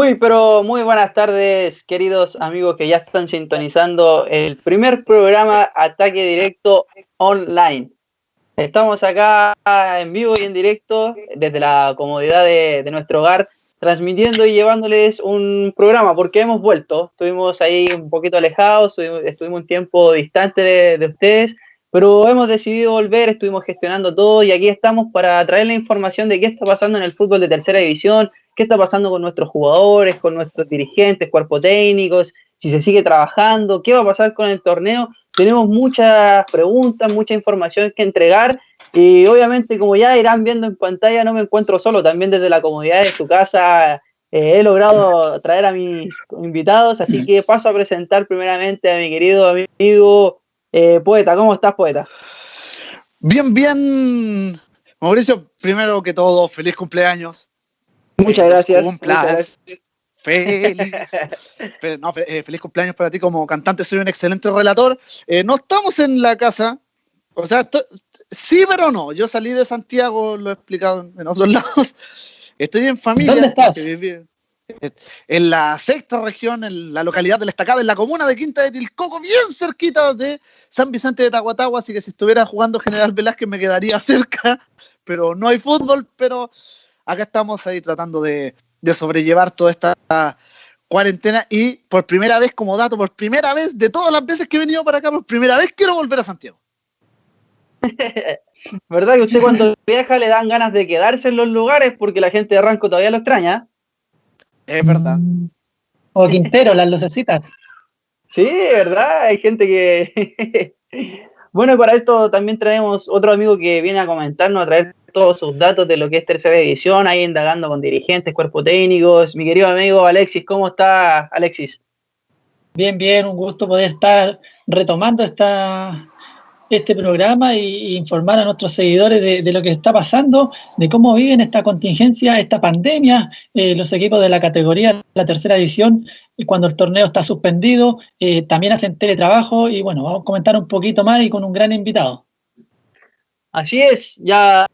Muy, pero muy buenas tardes, queridos amigos que ya están sintonizando el primer programa Ataque Directo Online. Estamos acá en vivo y en directo desde la comodidad de, nuestro hogar, transmitiendo y llevándoles un programa, porque hemos vuelto. Estuvimos ahí un poquito alejados, estuvimos, un tiempo distante de, de ustedes, pero hemos decidido volver, estuvimos gestionando todo y aquí estamos para traer la información de qué está pasando en el fútbol de tercera división, qué está pasando con nuestros jugadores, con nuestros dirigentes, cuerpos técnicos, si se sigue trabajando, qué va a pasar con el torneo. Tenemos muchas preguntas, mucha información que entregar y obviamente como ya irán viendo en pantalla no me encuentro solo, también desde la comodidad de su casa eh, he logrado traer a mis invitados, así que paso a presentar primeramente a mi querido amigo eh, Poeta. ¿Cómo estás, Poeta? Bien, bien. Mauricio, primero que todo, feliz cumpleaños. Muchas gracias. Feliz. Eh, feliz cumpleaños para ti como cantante, soy un excelente relator. Eh, no estamos en la casa, o sea, sí, pero no. Yo salí de Santiago, lo he explicado en otros lados. Estoy en familia. ¿Dónde estás? En la sexta región, en la localidad de la Estacada, en la comuna de Quinta de Tilcoco, bien cerquita de San Vicente de Tahuatahua, así que si estuviera jugando General Velázquez me quedaría cerca, pero no hay fútbol, pero acá estamos ahí tratando de, sobrellevar toda esta cuarentena y por primera vez, como dato, por primera vez de todas las veces que he venido para acá, por primera vez quiero volver a Santiago. ¿Verdad que usted cuando viaja le dan ganas de quedarse en los lugares porque la gente de Ranco todavía lo extraña? Es verdad. O Quintero, las lucecitas. Sí, verdad, hay gente que... bueno, para esto también traemos otro amigo que viene a comentarnos, a traer todos sus datos de lo que es tercera edición, ahí indagando con dirigentes, cuerpos técnicos. Mi querido amigo Alexis, ¿cómo está Alexis? Bien, bien, un gusto poder estar retomando esta, este programa e, informar a nuestros seguidores de, lo que está pasando, de cómo viven esta contingencia, esta pandemia, eh, los equipos de la categoría, la tercera edición, cuando el torneo está suspendido, eh, también hacen teletrabajo y bueno, vamos a comentar un poquito más y con un gran invitado. Así es, ya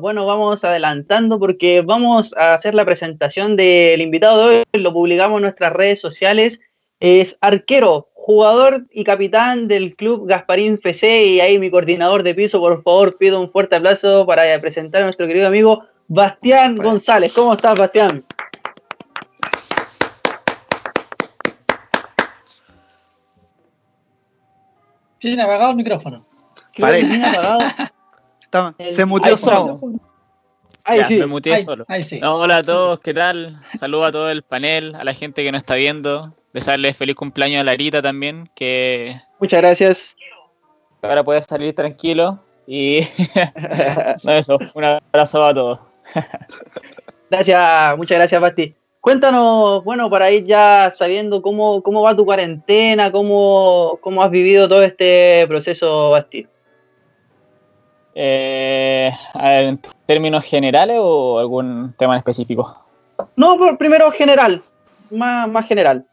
bueno, vamos adelantando porque vamos a hacer la presentación del invitado de hoy, lo publicamos en nuestras redes sociales, es arquero, jugador y capitán del club Gasparín FC y ahí mi coordinador de piso, por favor, pido un fuerte aplauso para presentar a nuestro querido amigo Bastián González. ¿Cómo estás, Bastián? Tiene apagado el micrófono. Parece. se mutió solo. Ahí sí. Me muteé solo. hola a todos, ¿qué tal? Saludos a todo el panel, a la gente que nos está viendo desearle feliz cumpleaños a Larita también, que... Muchas gracias. Ahora puedes salir tranquilo y... no, eso, un abrazo a todos. gracias, muchas gracias, Basti. Cuéntanos, bueno, para ir ya sabiendo cómo, cómo va tu cuarentena, cómo, cómo has vivido todo este proceso, Basti. Eh, ¿En términos generales o algún tema en específico? No, primero general, más, más general.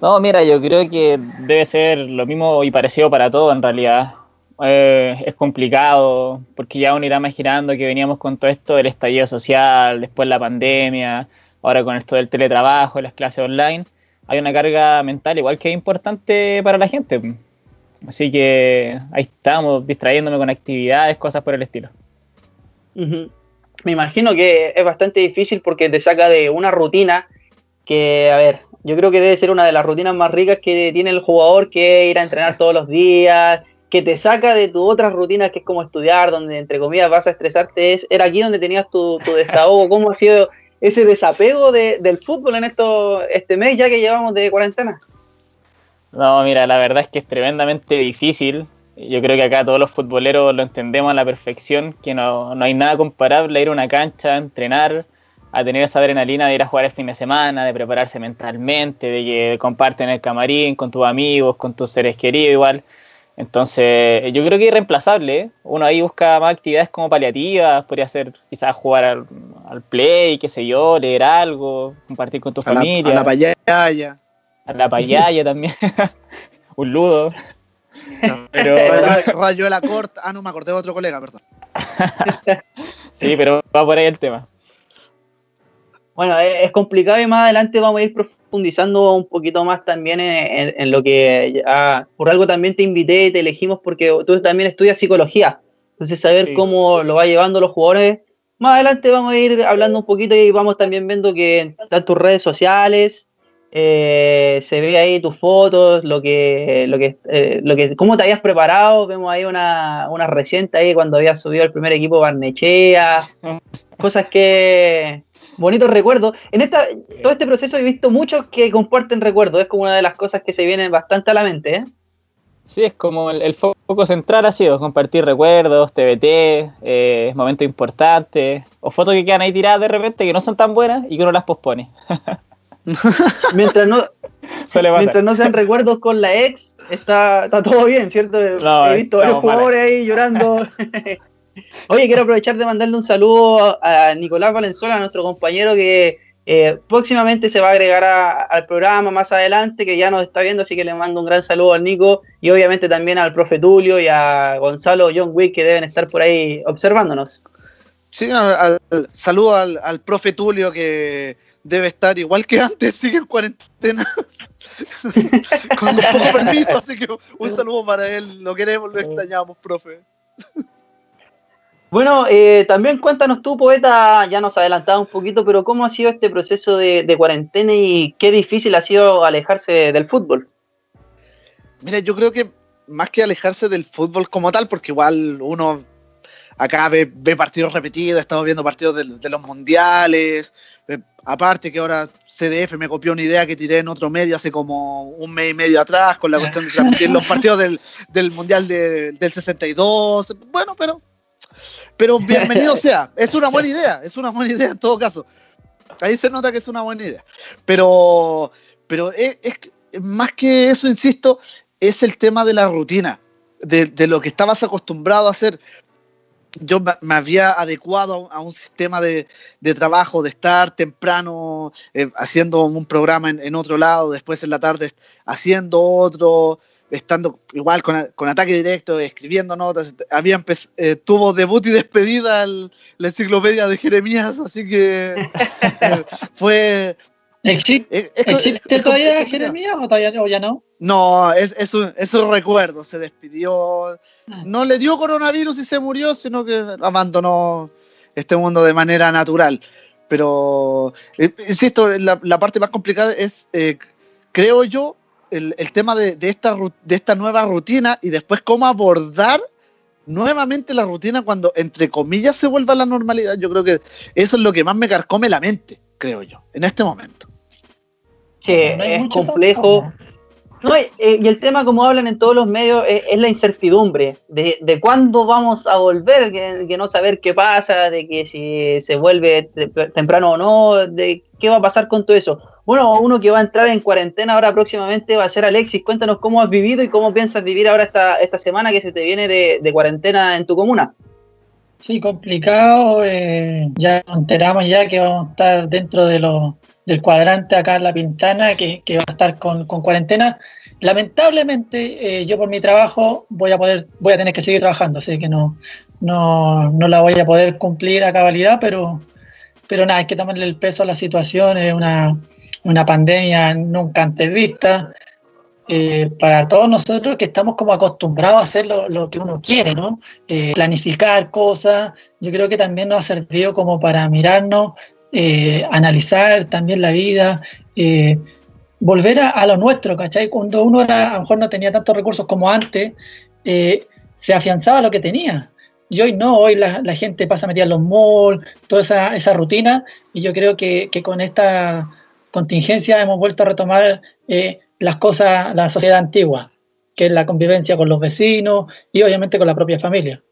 No, mira, yo creo que debe ser lo mismo y parecido para todo en realidad. Eh, es complicado porque ya uno irá imaginando que veníamos con todo esto del estallido social, después la pandemia, ahora con esto del teletrabajo, las clases online. Hay una carga mental igual que importante para la gente. Así que ahí estamos, distrayéndome con actividades, cosas por el estilo. Me imagino que es bastante difícil porque te saca de una rutina que, a ver, yo creo que debe ser una de las rutinas más ricas que tiene el jugador, que ir a entrenar todos los días, que te saca de tu otras rutinas, que es como estudiar, donde entre comillas vas a estresarte. Es, era aquí donde tenías tu, desahogo. ¿Cómo ha sido ese desapego del fútbol en esto, este mes ya que llevamos de cuarentena? No, mira, la verdad es que es tremendamente difícil. Yo creo que acá todos los futboleros lo entendemos a la perfección, que no, no hay nada comparable a ir a una cancha, a entrenar, a tener esa adrenalina de ir a jugar el fin de semana, de prepararse mentalmente, de que comparten el camarín con tus amigos, con tus seres queridos igual. Entonces, yo creo que es irreemplazable. ¿eh? Uno ahí busca más actividades como paliativas, podría ser quizás jugar al, play, qué sé yo, leer algo, compartir con tu familia. a la payaya. A la payaya también. Un ludo. pero yo la corta. Ah, no, me acordé de otro colega, perdón. sí, pero va por ahí el tema. Bueno, es, complicado y más adelante vamos a ir profundizando un poquito más también en, lo que por algo también te invité y te elegimos porque tú también estudias psicología. Entonces, saber cómo lo va llevando los jugadores. Más adelante vamos a ir hablando un poquito y vamos también viendo que están tus redes sociales, eh, se ve ahí tus fotos, lo que, lo que, eh, lo que, cómo te habías preparado. Vemos ahí una, una reciente ahí cuando habías subido el primer equipo Barnechea, cosas que bonitos recuerdos. En esta, todo este proceso he visto muchos que comparten recuerdos. Es como una de las cosas que se vienen bastante a la mente. ¿eh? Sí, es como el, foco central ha sido compartir recuerdos, TBT, eh, momentos importantes, o fotos que quedan ahí tiradas de repente que no son tan buenas y que uno las pospone. mientras no mientras no sean recuerdos con la ex, está, está todo bien, ¿cierto? He visto varios jugadores ahí llorando. Oye, quiero aprovechar de mandarle un saludo a Nicolás Valenzuela, nuestro compañero que eh, próximamente se va a agregar al programa más adelante, que ya nos está viendo, así que le mando un gran saludo al Nico y obviamente también al profe Tulio y a Gonzalo John Wick que deben estar por ahí observándonos. Sí, al, saludo al, al profe Tulio que debe estar igual que antes, sigue en cuarentena. con, poco permiso, así que un saludo para él. Lo queremos, lo extrañamos, profe. Bueno, eh, también cuéntanos tú, poeta, ya nos adelantaba un poquito, pero ¿cómo ha sido este proceso de, de, cuarentena y qué difícil ha sido alejarse del fútbol? Mira, yo creo que más que alejarse del fútbol como tal, porque igual uno acá ve, partidos repetidos, estamos viendo partidos de, los mundiales. Eh, aparte que ahora CDF me copió una idea que tiré en otro medio hace como un mes y medio atrás con la cuestión de transmitir los partidos del, mundial del 62. Bueno, pero, pero bienvenido sea. Es una buena idea, es una buena idea en todo caso. Ahí se nota que es una buena idea. Pero, pero es, más que eso, insisto, es el tema de la rutina. De, de, lo que estabas acostumbrado a hacer yo me había adecuado a un sistema de, trabajo, de estar temprano eh, haciendo un programa en, otro lado, después en la tarde haciendo otro, estando igual con, ataque directo, escribiendo notas. Había eh, tuvo debut y despedida la enciclopedia de Jeremías, así que eh, fue... ¿Existe, todavía Jeremías o todavía o ya no? No, es, es, un, es un recuerdo, se despidió no le dio coronavirus y se murió, sino que abandonó este mundo de manera natural. Pero, eh, insisto, la, parte más complicada es, eh, creo yo, el, tema de, esta, de esta nueva rutina y después cómo abordar nuevamente la rutina cuando, entre comillas, se vuelva a la normalidad. Yo creo que eso es lo que más me carcome la mente, creo yo, en este momento. Sí, es complejo. No, eh, y el tema, como hablan en todos los medios, eh, es, la incertidumbre de, de, cuándo vamos a volver, que, no saber qué pasa, de que si se vuelve temprano o no, de qué va a pasar con todo eso. Bueno, uno que va a entrar en cuarentena ahora próximamente va a ser Alexis. Cuéntanos cómo has vivido y cómo piensas vivir ahora esta, esta semana que se te viene de, cuarentena en tu comuna. Sí, complicado. Eh, ya enteramos ya que vamos a estar dentro de los del cuadrante acá en La Pintana, que, va a estar con, cuarentena. Lamentablemente, eh, yo por mi trabajo voy a poder, voy a tener que seguir trabajando, así que no, no, no la voy a poder cumplir a cabalidad, pero, pero nada, hay que tomarle el peso a la situación, es una, una pandemia nunca antes vista. Eh, para todos nosotros que estamos como acostumbrados a hacer lo, que uno quiere, ¿no? Eh, planificar cosas, yo creo que también nos ha servido como para mirarnos eh, analizar también la vida, eh, volver a, lo nuestro, ¿cachai? Cuando uno era, a lo mejor no tenía tantos recursos como antes, eh, se afianzaba lo que tenía. Y hoy no, hoy la, gente pasa metida en los malls, toda esa, esa rutina, y yo creo que, que, con esta contingencia hemos vuelto a retomar las cosas, la sociedad antigua, que es la convivencia con los vecinos y obviamente con la propia familia.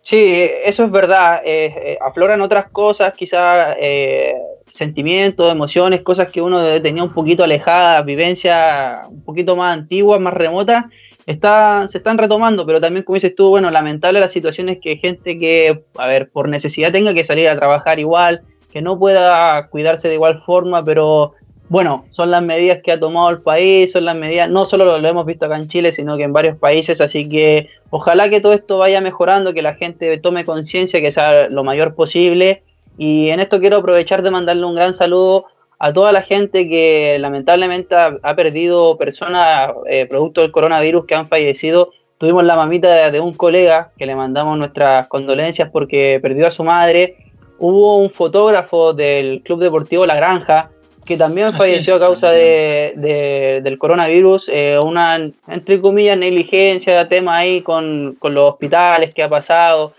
Sí, eso es verdad. Eh, eh, afloran otras cosas, quizás eh, sentimientos, emociones, cosas que uno tenía un poquito alejadas, vivencias un poquito más antiguas, más remotas, está, se están retomando, pero también, como dices tú, bueno, lamentable la situación es que gente que, a ver, por necesidad tenga que salir a trabajar igual, que no pueda cuidarse de igual forma, pero bueno, son las medidas que ha tomado el país, son las medidas, no solo lo, hemos visto acá en Chile, sino que en varios países, así que ojalá que todo esto vaya mejorando, que la gente tome conciencia, que sea lo mayor posible Y en esto quiero aprovechar de mandarle un gran saludo a toda la gente que lamentablemente ha, perdido personas eh, producto del coronavirus que han fallecido. Tuvimos la mamita de, un colega que le mandamos nuestras condolencias porque perdió a su madre. Hubo un fotógrafo del Club Deportivo La Granja que también falleció a causa de, del coronavirus, eh, una, entre comillas, negligencia, tema ahí con, con los hospitales que ha pasado,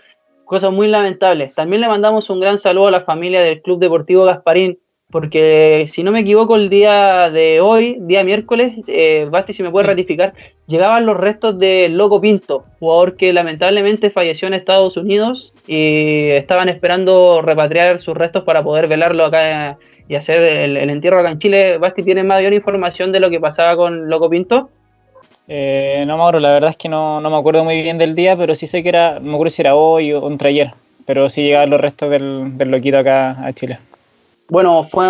cosas muy lamentables. También le mandamos un gran saludo a la familia del Club Deportivo Gasparín, porque si no me equivoco, el día de hoy, día miércoles, eh, Basti, si me puede ratificar, llegaban los restos de Loco Pinto, jugador que lamentablemente falleció en Estados Unidos y estaban esperando repatriar sus restos para poder velarlo acá y hacer el, entierro acá en Chile. Basti, ¿tienes mayor información de lo que pasaba con Loco Pinto? Eh, no, Mauro, la verdad es que no, me acuerdo muy bien del día, pero sí sé que era, no me acuerdo si era hoy o entre ayer, pero sí llegaban los restos del, del loquito acá a Chile bueno, fue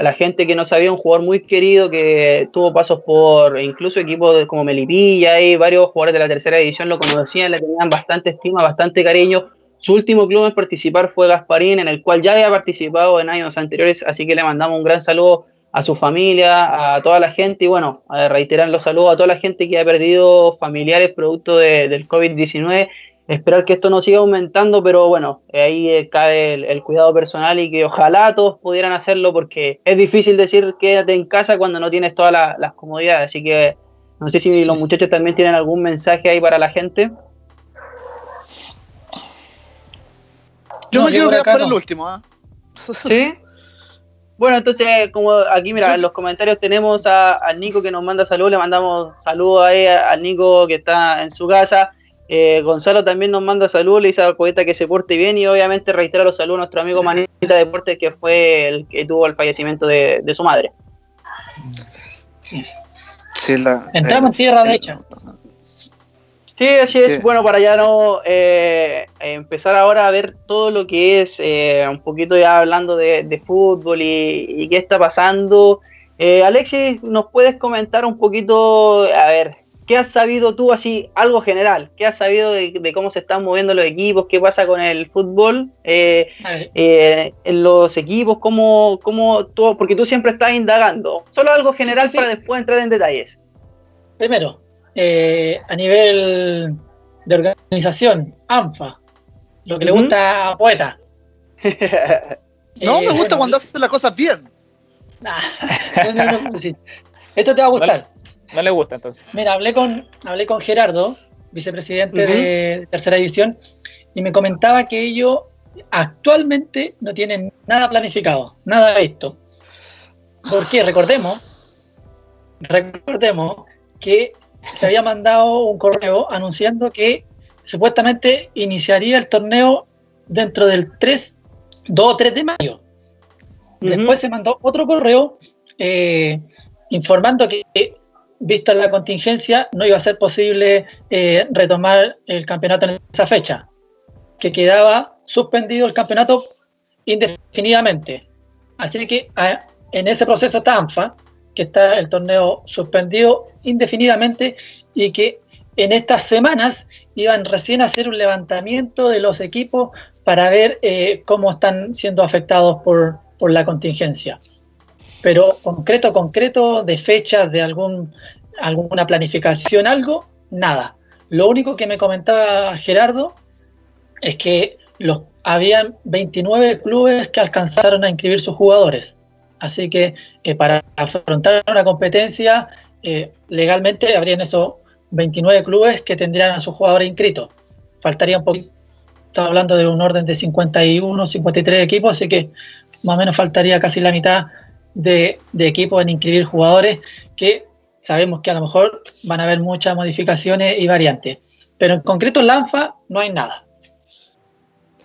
la gente que no sabía, un jugador muy querido que tuvo pasos por incluso equipos como Melipilla y varios jugadores de la tercera división lo conocían, le tenían bastante estima, bastante cariño. Su último club en participar fue Gasparín, en el cual ya había participado en años anteriores, así que le mandamos un gran saludo a su familia, a toda la gente y bueno, reiterar los saludos a toda la gente que ha perdido familiares producto del COVID-19 esperar que esto no siga aumentando, pero bueno, ahí eh, cae el, cuidado personal y que ojalá todos pudieran hacerlo porque es difícil decir quédate en casa cuando no tienes todas las comodidades. Así que no sé si los muchachos también tienen algún mensaje ahí para la gente. Yo me quiero quedar para el último. ¿ah? ¿Sí? Bueno, entonces, como aquí, mira, en los comentarios tenemos a, Nico que nos manda saludos, le mandamos saludos ahí al Nico que está en su casa. Eh, Gonzalo también nos manda saludos, le dice al poeta que se porte bien y obviamente reitera los saludos a nuestro amigo Manita Deportes que fue el que tuvo el fallecimiento de, su madre. Entramos en tierra de hecho. Sí, así es. Bueno, para ya no eh, empezar ahora a ver todo lo que es eh, un poquito ya hablando de, fútbol y, qué está pasando. Alexis, ¿nos puedes comentar un poquito, a ver, ¿Qué has sabido tú así, algo general? ¿Qué has sabido de, cómo se están moviendo los equipos? ¿Qué pasa con el fútbol eh, eh, en los equipos? ¿Cómo, cómo tú, porque tú siempre estás indagando. Solo algo general para después entrar en detalles. Primero, eh, a nivel de organización, ANFA, lo que le gusta a Poeta. no, me gusta cuando haces las cosas bien. Esto te va a gustar. No le gusta entonces. Mira, hablé con, hablé con Gerardo, vicepresidente de Tercera División, y me comentaba que ellos actualmente no tienen nada planificado, nada visto. Porque recordemos, recordemos que se había mandado un correo anunciando que supuestamente iniciaría el torneo dentro del 3, 2 o 3 de mayo. Después se mandó otro correo eh, informando que vista la contingencia, no iba a ser posible eh, retomar el campeonato en esa fecha, que quedaba suspendido el campeonato indefinidamente. Así que en ese proceso está ANFA, que está el torneo suspendido indefinidamente y que en estas semanas iban recién a hacer un levantamiento de los equipos para ver eh, cómo están siendo afectados por, por la contingencia pero concreto, concreto, de fechas, de algún, alguna planificación, algo, nada. Lo único que me comentaba Gerardo es que los, habían 29 clubes que alcanzaron a inscribir sus jugadores. Así que para afrontar una competencia, eh, legalmente habrían esos 29 clubes que tendrían a sus jugadores inscritos. Faltaría un poquito, estaba hablando de un orden de 51, 53 equipos, así que más o menos faltaría casi la mitad de, equipos en inscribir jugadores que sabemos que a lo mejor van a haber muchas modificaciones y variantes. Pero en concreto en Lanfa no hay nada.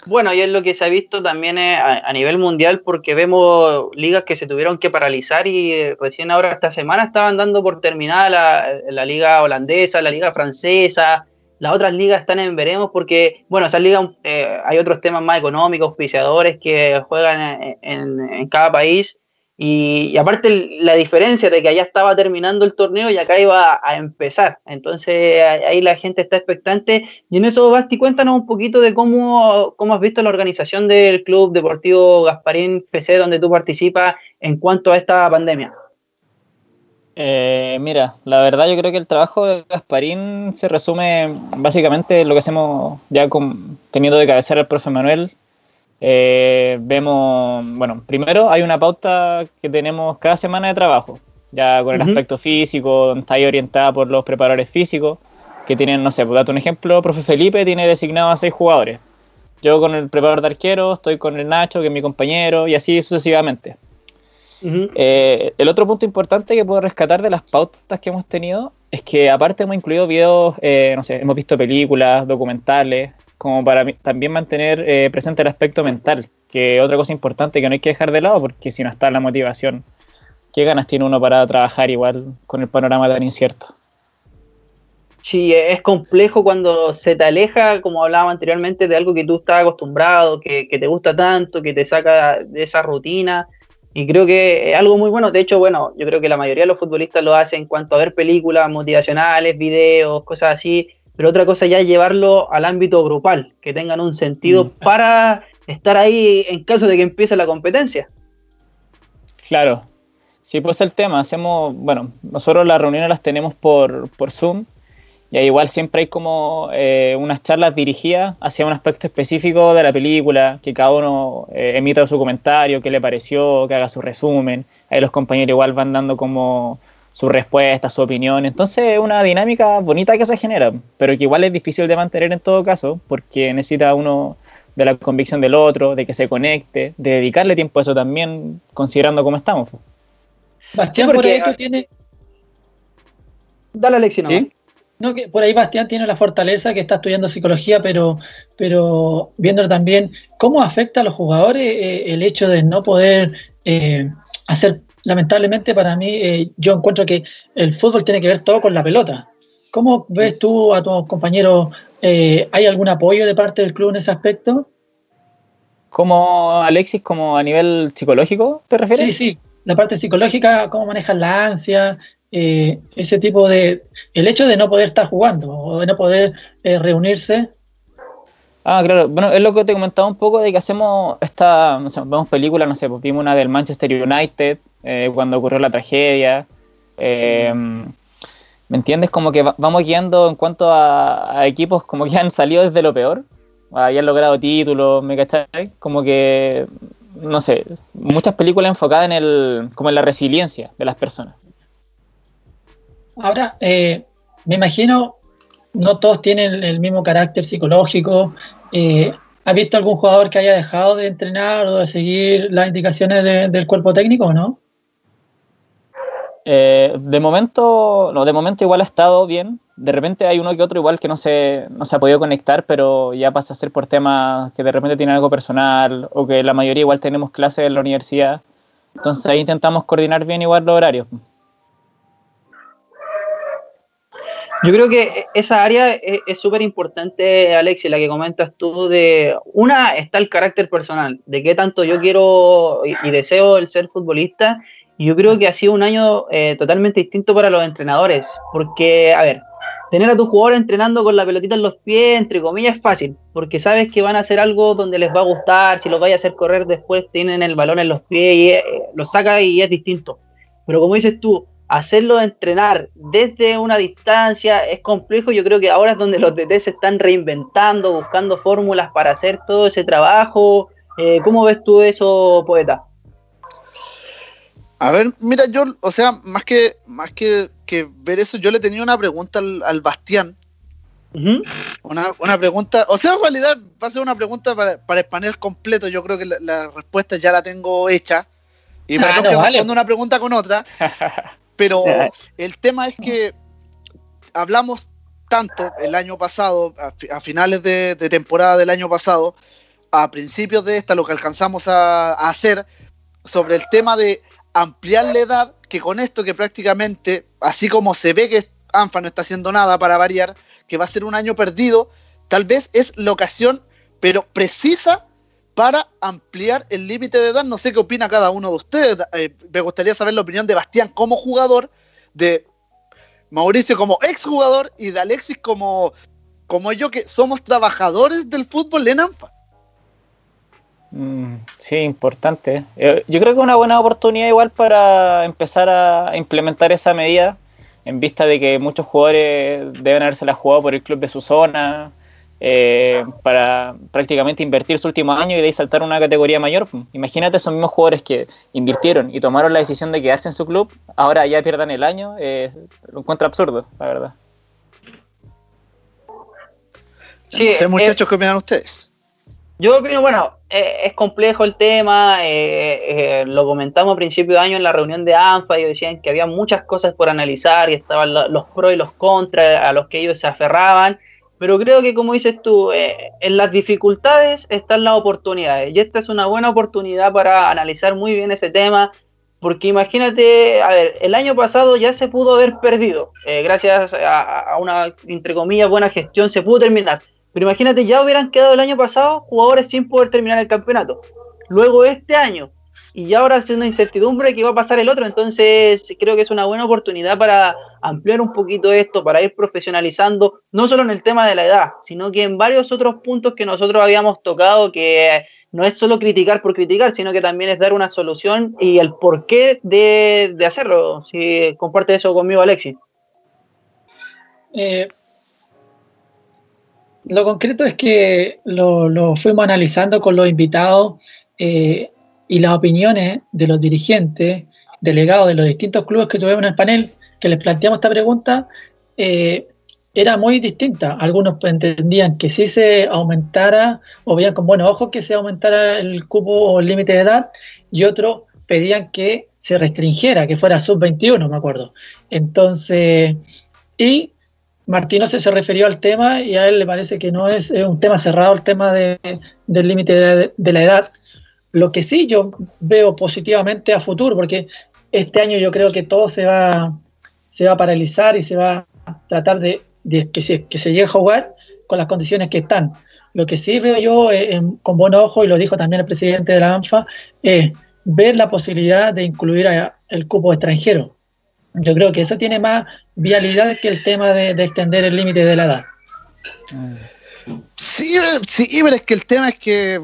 Bueno, y es lo que se ha visto también eh, a, nivel mundial porque vemos ligas que se tuvieron que paralizar y eh, recién ahora esta semana estaban dando por terminada la, liga holandesa, la liga francesa, las otras ligas están en veremos porque, bueno, esas ligas eh, hay otros temas más económicos, auspiciadores que juegan en, en cada país Y, aparte la diferencia de que allá estaba terminando el torneo y acá iba a, empezar. Entonces ahí la gente está expectante. Y en eso, Basti, cuéntanos un poquito de cómo, cómo has visto la organización del Club Deportivo Gasparín PC, donde tú participas en cuanto a esta pandemia. Eh, mira, la verdad yo creo que el trabajo de Gasparín se resume básicamente en lo que hacemos ya con, teniendo de cabecera el profe Manuel, eh, vemos, bueno, primero hay una pauta que tenemos cada semana de trabajo, ya con el aspecto físico, está ahí orientada por los preparadores físicos, que tienen, no sé, por darte un ejemplo, profe Felipe tiene designado a seis jugadores. Yo con el preparador de arquero, estoy con el Nacho, que es mi compañero, y así sucesivamente. Eh, el otro punto importante que puedo rescatar de las pautas que hemos tenido es que aparte hemos incluido videos, eh, no sé, hemos visto películas, documentales, como para también mantener eh, presente el aspecto mental, que otra cosa importante que no hay que dejar de lado, porque si no está la motivación, ¿qué ganas tiene uno para trabajar igual con el panorama tan incierto? Sí, es complejo cuando se te aleja, como hablábamos anteriormente, de algo que tú estás acostumbrado, que te gusta tanto, que te saca de esa rutina. Y creo que es algo muy bueno. De hecho, bueno, yo creo que la mayoría de los futbolistas lo hacen en cuanto a ver películas motivacionales, videos, cosas así, pero otra cosa ya es llevarlo al ámbito grupal, que tengan un sentido mm. para estar ahí en caso de que empiece la competencia. Claro, sí, pues el tema, hacemos, bueno, nosotros las reuniones las tenemos por, por Zoom, y igual siempre hay como eh, unas charlas dirigidas hacia un aspecto específico de la película, que cada uno eh, emita su comentario, qué le pareció, que haga su resumen, ahí los compañeros igual van dando como su respuesta, su opinión. Entonces es una dinámica bonita que se genera, pero que igual es difícil de mantener en todo caso, porque necesita uno de la convicción del otro, de que se conecte, de dedicarle tiempo a eso también, considerando cómo estamos. Bastián, por ahí tú tienes... Dale la lección. ¿Sí? No, que por ahí Bastián tiene la fortaleza que está estudiando psicología, pero, pero viendo también cómo afecta a los jugadores eh, el hecho de no poder eh, hacer lamentablemente para mí, eh, yo encuentro que el fútbol tiene que ver todo con la pelota. ¿Cómo ves tú a tus compañeros? Eh, ¿Hay algún apoyo de parte del club en ese aspecto? Como Alexis, como a nivel psicológico, ¿te refieres? Sí, sí, la parte psicológica, cómo manejan la ansia, eh, ese tipo de... El hecho de no poder estar jugando o de no poder reunirse Ah, claro. Bueno, es lo que te comentaba un poco de que hacemos esta, no sé, vemos películas, no sé, pues vimos una del Manchester United eh, cuando ocurrió la tragedia. Eh, ¿Me entiendes? Como que vamos guiando en cuanto a, equipos como que han salido desde lo peor, hayan logrado títulos, ¿me cachai? Como que, no sé, muchas películas enfocadas en el, como en la resiliencia de las personas. Ahora, eh, me imagino, no todos tienen el mismo carácter psicológico, eh, ¿Has visto algún jugador que haya dejado de entrenar o de seguir las indicaciones del cuerpo técnico o no? Eh, de momento, no, de momento igual ha estado bien. De repente hay uno que otro igual que no se, no se ha podido conectar, pero ya pasa a ser por temas que de repente tienen algo personal o que la mayoría igual tenemos clases en la universidad. Entonces ahí intentamos coordinar bien igual los horarios. Yo creo que esa área es súper importante, Alexi, la que comentas tú de, una, está el carácter personal, de qué tanto yo quiero y, deseo el ser futbolista. Y yo creo que ha sido un año eh, totalmente distinto para los entrenadores, porque, a ver, tener a tus jugadores entrenando con la pelotita en los pies, entre comillas, es fácil, porque sabes que van a hacer algo donde les va a gustar, si los vaya a hacer correr después, tienen el balón en los pies y eh, lo saca y es distinto. Pero como dices tú, hacerlo entrenar desde una distancia es complejo. Yo creo que ahora es donde los DT se están reinventando, buscando fórmulas para hacer todo ese trabajo. Eh, ¿Cómo ves tú eso, poeta? A ver, mira, yo, o sea, más que, más que, ver eso, yo le tenía una pregunta al, Bastián. una, pregunta, o sea, en realidad va a ser una pregunta para, para el panel completo. Yo creo que la, respuesta ya la tengo hecha. Y me ah, no, una pregunta con otra. Pero el tema es que hablamos tanto el año pasado, a, finales de, temporada del año pasado, a principios de esta, lo que alcanzamos a, hacer sobre el tema de ampliar la edad, que con esto que prácticamente, así como se ve que ANFA no está haciendo nada para variar, que va a ser un año perdido, tal vez es la ocasión, pero precisa para ampliar el límite de edad. No sé qué opina cada uno de ustedes. Eh, me gustaría saber la opinión de Bastián como jugador, de Mauricio como exjugador y de Alexis como, como yo, que somos trabajadores del fútbol en ANFA. Mm, sí, importante. Eh, yo creo que es una buena oportunidad igual para empezar a implementar esa medida en vista de que muchos jugadores deben haberse la jugado por el club de su zona, eh, para prácticamente invertir su último año y de ahí saltar a una categoría mayor. Imagínate esos mismos jugadores que invirtieron y tomaron la decisión de quedarse en su club, ahora ya pierdan el año, eh, lo encuentro absurdo, la verdad. Sí, muchachos, ¿qué opinan ustedes? Yo opino, bueno, eh, es complejo el tema, lo comentamos a principio de año en la reunión de ANFA, y decían que había muchas cosas por analizar y estaban los pros y los contras a los que ellos se aferraban, pero creo que, como dices tú, eh, en las dificultades están las oportunidades. Y esta es una buena oportunidad para analizar muy bien ese tema. Porque imagínate, a ver, el año pasado ya se pudo haber perdido. Eh, gracias a, una, entre comillas, buena gestión se pudo terminar. Pero imagínate, ya hubieran quedado el año pasado jugadores sin poder terminar el campeonato. Luego este año, y ahora es una incertidumbre que va a pasar el otro, entonces creo que es una buena oportunidad para ampliar un poquito esto, para ir profesionalizando, no solo en el tema de la edad, sino que en varios otros puntos que nosotros habíamos tocado, que no es solo criticar por criticar, sino que también es dar una solución y el porqué de, de hacerlo. Si comparte eso conmigo, Alexis. Eh, lo concreto es que lo, fuimos analizando con los invitados. Eh, y las opiniones de los dirigentes, delegados de los distintos clubes que tuvimos en el panel, que les planteamos esta pregunta, eh, era muy distinta. Algunos entendían que si se aumentara, o veían con buenos ojos que se aumentara el cupo o el límite de edad, y otros pedían que se restringiera, que fuera sub-21, me acuerdo. Entonces, y Martino se, refirió al tema y a él le parece que no es, un tema cerrado el tema de, del límite de, la edad, lo que sí yo veo positivamente a futuro, porque este año yo creo que todo se va, se va a paralizar y se va a tratar de, que, se, que se llegue a jugar con las condiciones que están. Lo que sí veo yo eh, con buen ojo, y lo dijo también el presidente de la ANFA, es ver la posibilidad de incluir el cupo extranjero. Yo creo que eso tiene más vialidad que el tema de, de extender el límite de la edad. Sí, sí, pero es que el tema es que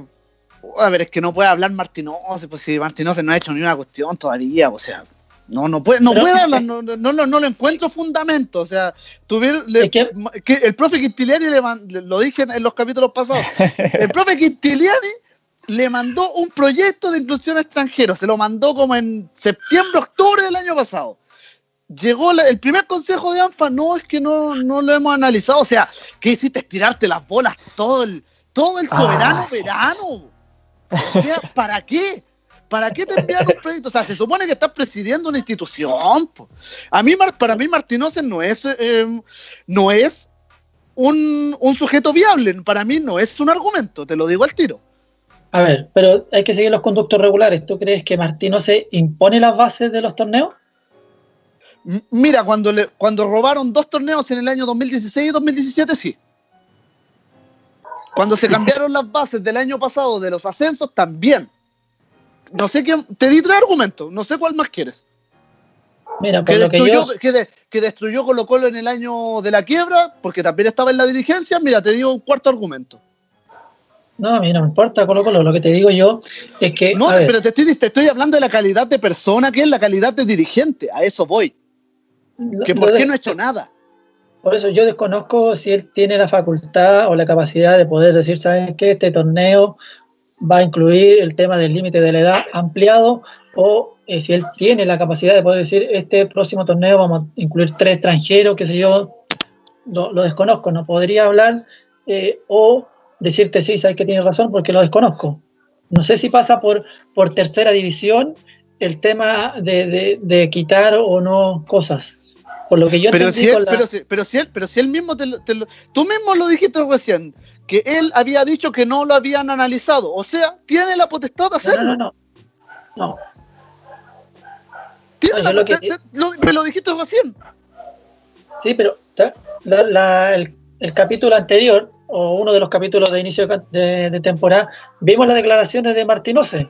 a ver, es que no puede hablar Martínez, pues si Martínez no ha hecho ni una cuestión todavía, o sea, no, no puede, no puede hablar, no, no, no, no, le encuentro fundamento, o sea, tuviera, que, el profe Quintiliani, le, lo dije en los capítulos pasados, el profe Quintiliani le mandó un proyecto de inclusión extranjero, se lo mandó como en septiembre, octubre del año pasado. Llegó el primer consejo de ANFA, no, es que no, no lo hemos analizado, o sea, ¿qué hiciste? Estirarte las bolas todo el, todo el soberano ah, verano. O sea, ¿para qué? ¿Para qué te envían un proyecto? O sea, se supone que estás presidiendo una institución. A mí, para mí, Martínez no es, eh, no es un, sujeto viable. Para mí no es un argumento, te lo digo al tiro. A ver, pero hay que seguir los conductos regulares. ¿Tú crees que Martino se impone las bases de los torneos? Mira, cuando, le, cuando robaron dos torneos en el año 2016 y 2017, sí. Cuando se cambiaron las bases del año pasado de los ascensos, también. No sé qué. Te di tres argumentos, no sé cuál más quieres. Mira, que, destruyó, que, destruyó Colo Colo en el año de la quiebra, porque también estaba en la dirigencia. Mira, te digo un cuarto argumento. No, a mí no me importa Colo Colo, lo que te digo yo es que... No, pero te estoy, te estoy hablando de la calidad de persona, que es la calidad de dirigente, a eso voy. que por qué no ha hecho nada. Por eso yo desconozco si él tiene la facultad o la capacidad de poder decir, ¿sabes qué? Este torneo va a incluir el tema del límite de la edad ampliado o eh, si él tiene la capacidad de poder decir, este próximo torneo vamos a incluir tres extranjeros, qué sé yo, lo, desconozco, no podría hablar eh, o decirte, sí, sabes que tienes razón porque lo desconozco. No sé si pasa por, por tercera división el tema de, de quitar o no cosas lo que yo pero si, él, pero, si, pero, si él, pero si él mismo te, tú mismo lo dijiste recién, que él había dicho que no lo habían analizado. O sea, tiene la potestad de hacerlo. No, no, no. me lo dijiste recién. Sí, pero el, capítulo anterior, o uno de los capítulos de inicio de, temporada, vimos las declaraciones de Martinose,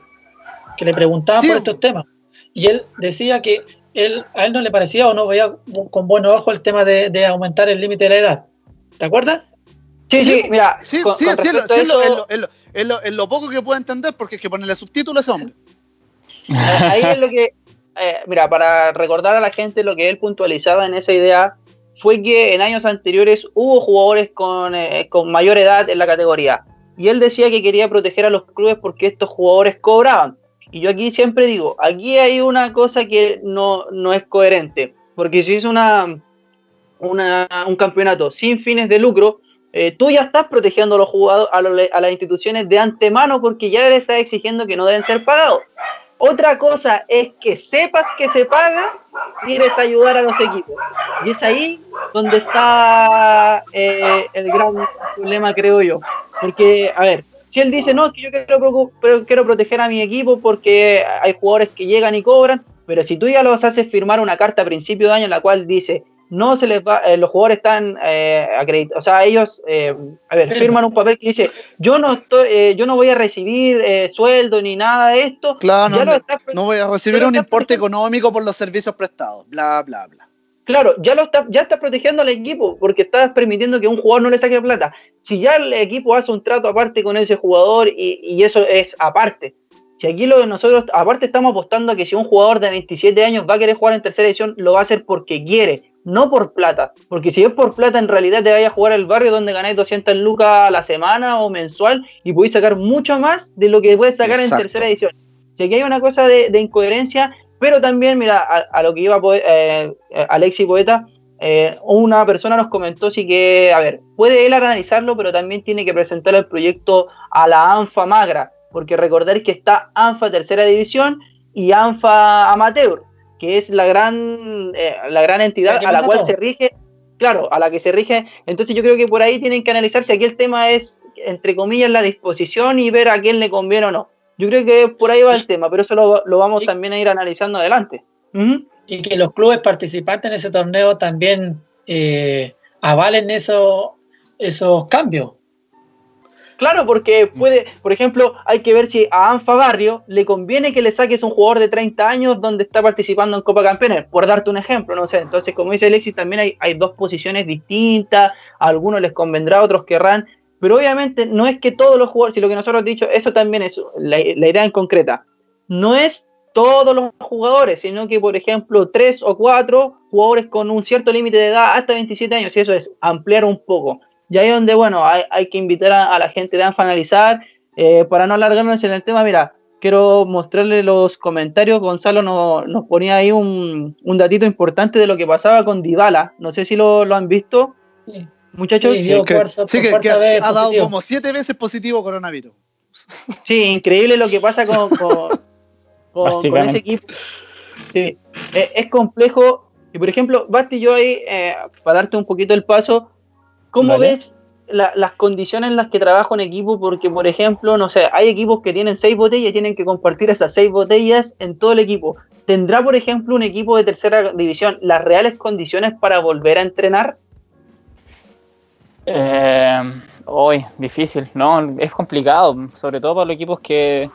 que le preguntaban por estos temas. Y él decía que él, a él no le parecía o no veía con buen ojo el tema de, aumentar el límite de la edad. ¿Te acuerdas? Sí, sí, mira. Sí, sí, es, lo, poco que puedo entender porque es que ponerle subtítulos a ese hombre. Ahí es lo que. Eh, mira, para recordar a la gente lo que él puntualizaba en esa idea fue que en años anteriores hubo jugadores con, eh, con mayor edad en la categoría. Y él decía que quería proteger a los clubes porque estos jugadores cobraban. Y yo aquí siempre digo, aquí hay una cosa que no, es coherente, porque si es una, un campeonato sin fines de lucro, eh, tú ya estás protegiendo a los jugadores, a, las instituciones de antemano porque ya le estás exigiendo que no deben ser pagados. Otra cosa es que sepas que se paga, quieres ayudar a los equipos. Y es ahí donde está eh, el gran problema, creo yo. Porque, a ver, si él dice, no, que yo quiero, quiero proteger a mi equipo porque hay jugadores que llegan y cobran, pero si tú ya los haces firmar una carta a principio de año en la cual dice, no se les va, eh, los jugadores están eh, acreditados, o sea, ellos, eh, a ver, firman un papel que dice, yo no estoy, yo no voy a recibir sueldo ni nada de esto. Claro, no, no, voy a recibir un importe económico por los servicios prestados, bla, bla, bla. Claro, ya lo está, ya estás protegiendo al equipo porque estás permitiendo que un jugador no le saque plata. Si ya el equipo hace un trato aparte con ese jugador y, eso es aparte. Si aquí lo de nosotros, aparte estamos apostando a que si un jugador de 27 años va a querer jugar en tercera edición, lo va a hacer porque quiere, no por plata. Porque si es por plata, en realidad te vaya a jugar el barrio donde ganáis 200 lucas a la semana o mensual y podéis sacar mucho más de lo que puedes sacar en tercera edición. Si aquí hay una cosa de, de incoherencia, pero también, mira, a, lo que iba eh, Alexi Poeta, eh, una persona nos comentó sí que, a ver, puede él analizarlo, pero también tiene que presentar el proyecto a la ANFA Magra, porque recordar que está ANFA Tercera División y ANFA Amateur, que es la gran, eh, la gran entidad a la cual se rige, claro, a la que se rige. Entonces yo creo que por ahí tienen que analizar si aquí el tema es, entre comillas, la disposición y ver a quién le conviene o no. Yo creo que por ahí va el tema, pero eso lo, vamos también a ir analizando adelante. Y que los clubes participantes en ese torneo también eh, avalen eso, esos cambios. Claro, porque puede, por ejemplo, hay que ver si a Anfa Barrio le conviene que le saques un jugador de 30 años donde está participando en Copa Campeones, por darte un ejemplo, no sé. Entonces, como dice Alexis, también hay, hay dos posiciones distintas, a algunos les convendrá, a otros querrán pero obviamente no es que todos los jugadores, si lo que nosotros hemos dicho, eso también es la, idea en concreta, no es todos los jugadores, sino que, por ejemplo, tres o cuatro jugadores con un cierto límite de edad hasta 27 años, y eso es ampliar un poco. Y ahí es donde, bueno, hay, que invitar a, la gente de a analizar. Eh, para no alargarnos en el tema, mira, quiero mostrarle los comentarios. Gonzalo nos, ponía ahí un, un, datito importante de lo que pasaba con Dybala. No sé si lo, lo han visto. Sí. Muchachos, sí, que, ha, dado como siete veces positivo coronavirus. Sí, increíble lo que pasa con, con, ese equipo. Sí, e, es, complejo. Y por ejemplo, Basti, yo ahí, eh, para darte un poquito el paso, ¿cómo ves las condiciones en las que trabaja un equipo? Porque, por ejemplo, no sé, hay equipos que tienen seis botellas y tienen que compartir esas seis botellas en todo el equipo. ¿Tendrá, por ejemplo, un equipo de tercera división las reales condiciones para volver a entrenar? Eh, hoy, difícil, ¿no? Es complicado, sobre todo para los equipos que,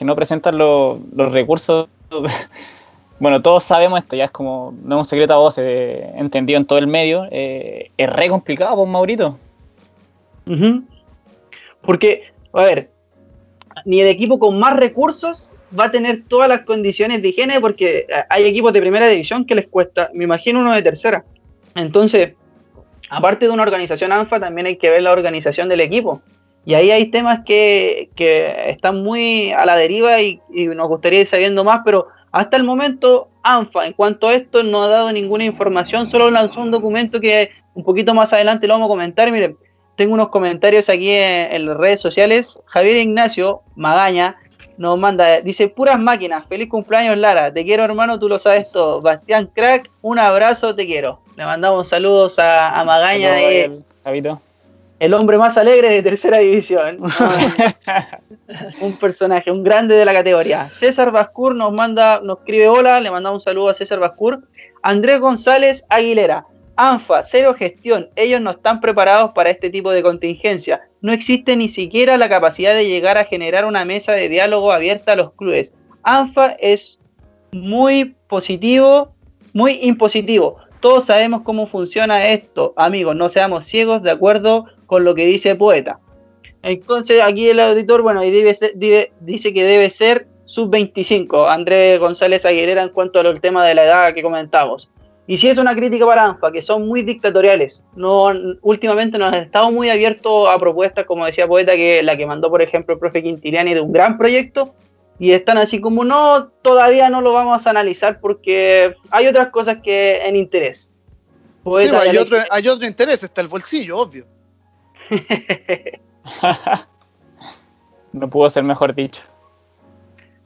no presentan los recursos. bueno, todos sabemos esto, ya es como, no es un secreto a voz, entendido en todo el medio. Eh, es re complicado, pues, Maurito. Porque, a ver, ni el equipo con más recursos va a tener todas las condiciones de higiene porque hay equipos de primera división que les cuesta, me imagino uno de tercera. Entonces, aparte de una organización ANFA, también hay que ver la organización del equipo. Y ahí hay temas que, están muy a la deriva y, nos gustaría ir sabiendo más, pero hasta el momento ANFA, en cuanto a esto, no ha dado ninguna información, solo lanzó un documento que un poquito más adelante lo vamos a comentar. Miren, tengo unos comentarios aquí en las redes sociales. Javier Ignacio Magaña nos manda, dice, puras máquinas, feliz cumpleaños Lara, te quiero hermano, tú lo sabes todo. Bastián Crack, un abrazo, te quiero. Le mandamos saludos a, Magaña, el, el, hombre más alegre de tercera división. un personaje, un grande de la categoría. César Bascur nos manda, nos escribe hola, le mandamos un saludo a César Bascur. Andrés González Aguilera, ANFA, cero gestión. Ellos no están preparados para este tipo de contingencia. No existe ni siquiera la capacidad de llegar a generar una mesa de diálogo abierta a los clubes. ANFA es muy positivo, muy impositivo. Todos sabemos cómo funciona esto, amigos. No seamos ciegos de acuerdo con lo que dice poeta. Entonces, aquí el auditor, bueno, y dice que debe ser sub-25, Andrés González Aguilera, en cuanto al tema de la edad que comentamos. Y si es una crítica para ANFA, que son muy dictatoriales. No, últimamente nos han estado muy abiertos a propuestas, como decía Poeta, que la que mandó, por ejemplo, el profe Quintiliani de un gran proyecto, y están así como, no, todavía no lo vamos a analizar porque hay otras cosas que en interés. sí, hay, otro, hay otro interés, está el bolsillo, obvio. no pudo ser mejor dicho.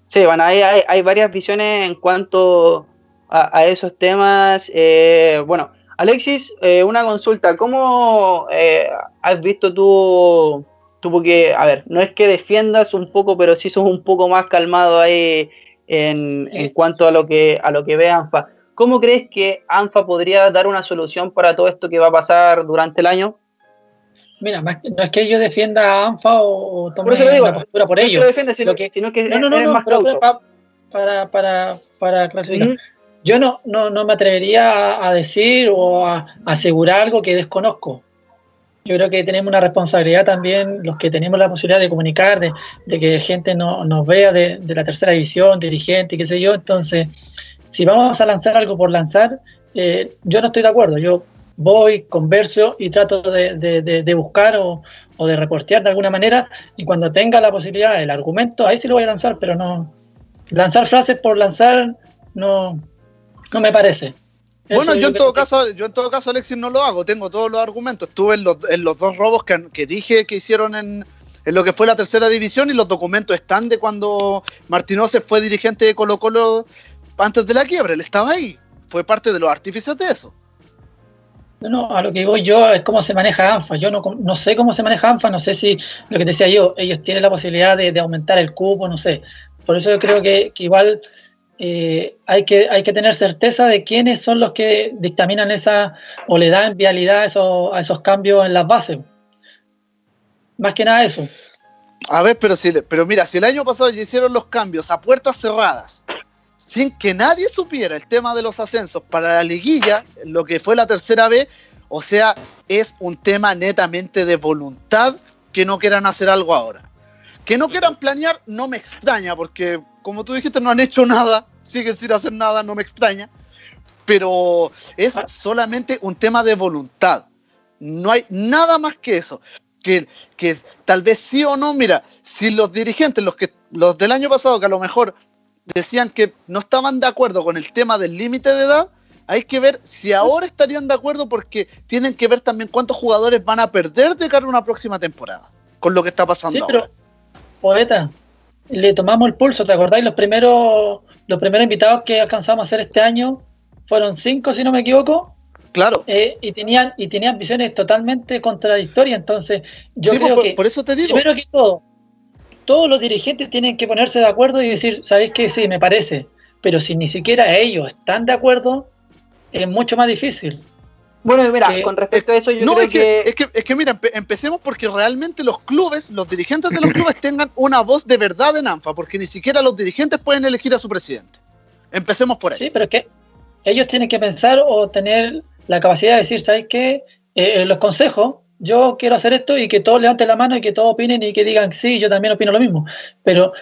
Sí, bueno, hay, hay varias visiones en cuanto a, esos temas. Eh, bueno, Alexis, eh, una consulta. ¿Cómo eh, has visto tú, tú, porque, a ver, no es que defiendas un poco, pero sí sos un poco más calmado ahí en, cuanto a lo que a lo que ve ANFA. ¿Cómo crees que ANFA podría dar una solución para todo esto que va a pasar durante el año? Mira, no es que yo defienda a ANFA o, tome una postura por ello. No sino, que, sino que no, no, no, más para, para, para, clasificar. Yo no, no, no me atrevería a, decir o a, asegurar algo que desconozco. Yo creo que tenemos una responsabilidad también, los que tenemos la posibilidad de comunicar, de, que gente no, nos vea de, la tercera división, dirigente, qué sé yo. Entonces, si vamos a lanzar algo por lanzar, eh, yo no estoy de acuerdo. Yo voy, converso y trato de, buscar o, o, de reportear de alguna manera. Y cuando tenga la posibilidad, el argumento, ahí sí lo voy a lanzar, pero no. Lanzar frases por lanzar, no, no me parece. Bueno, yo, en todo caso, yo en todo caso, Alexis, no lo hago, tengo todos los argumentos. Estuve en los, en los dos robos que, dije que hicieron en, lo que fue la tercera división y los documentos están de cuando Martínez fue dirigente de Colo Colo antes de la quiebra, él estaba ahí, fue parte de los artífices de eso. No, no, a lo que digo yo es cómo se maneja ANFA. Yo no, no sé cómo se maneja ANFA, no sé si lo que decía yo, ellos tienen la posibilidad de, aumentar el cupo, no sé. Por eso yo creo que, que igual eh, hay, que, hay que tener certeza de quiénes son los que dictaminan esa o le dan vialidad a esos, cambios en las bases. Más que nada eso. A ver, pero, si, pero mira, si el año pasado ya hicieron los cambios a puertas cerradas, sin que nadie supiera el tema de los ascensos para la liguilla, lo que fue la tercera vez, o sea, es un tema netamente de voluntad que no quieran hacer algo ahora. Que no quieran planear no me extraña, porque como tú dijiste, no han hecho nada siguen sin hacer nada, no me extraña, pero es ah. solamente un tema de voluntad. No hay nada más que eso. Que, que tal vez sí o no, mira, si los dirigentes, los, que, los del año pasado, que a lo mejor decían que no estaban de acuerdo con el tema del límite de edad, hay que ver si ahora estarían de acuerdo porque tienen que ver también cuántos jugadores van a perder de cara a una próxima temporada con lo que está pasando sí, pero, Poeta, le tomamos el pulso, ¿te acordáis? Los primeros los primeros invitados que alcanzamos a hacer este año fueron cinco, si no me equivoco. Claro. Eh, y tenían y tenían visiones totalmente contradictorias. Entonces, yo creo por, que por eso te digo. Primero que todo, todos los dirigentes tienen que ponerse de acuerdo y decir, ¿sabéis qué? Sí, me parece. Pero si ni siquiera ellos están de acuerdo, es mucho más difícil. Bueno, mira, con respecto a eso, yo no, creo es que, Es que, es que mira, empecemos porque realmente los clubes, los dirigentes de los clubes tengan una voz de verdad en ANFA, porque ni siquiera los dirigentes pueden elegir a su presidente. Empecemos por ahí. Sí, pero es que ellos tienen que pensar o tener la capacidad de decir, ¿sabes qué? Eh, los consejos, yo quiero hacer esto y que todos levanten la mano y que todos opinen y que digan, sí, yo también opino lo mismo. Pero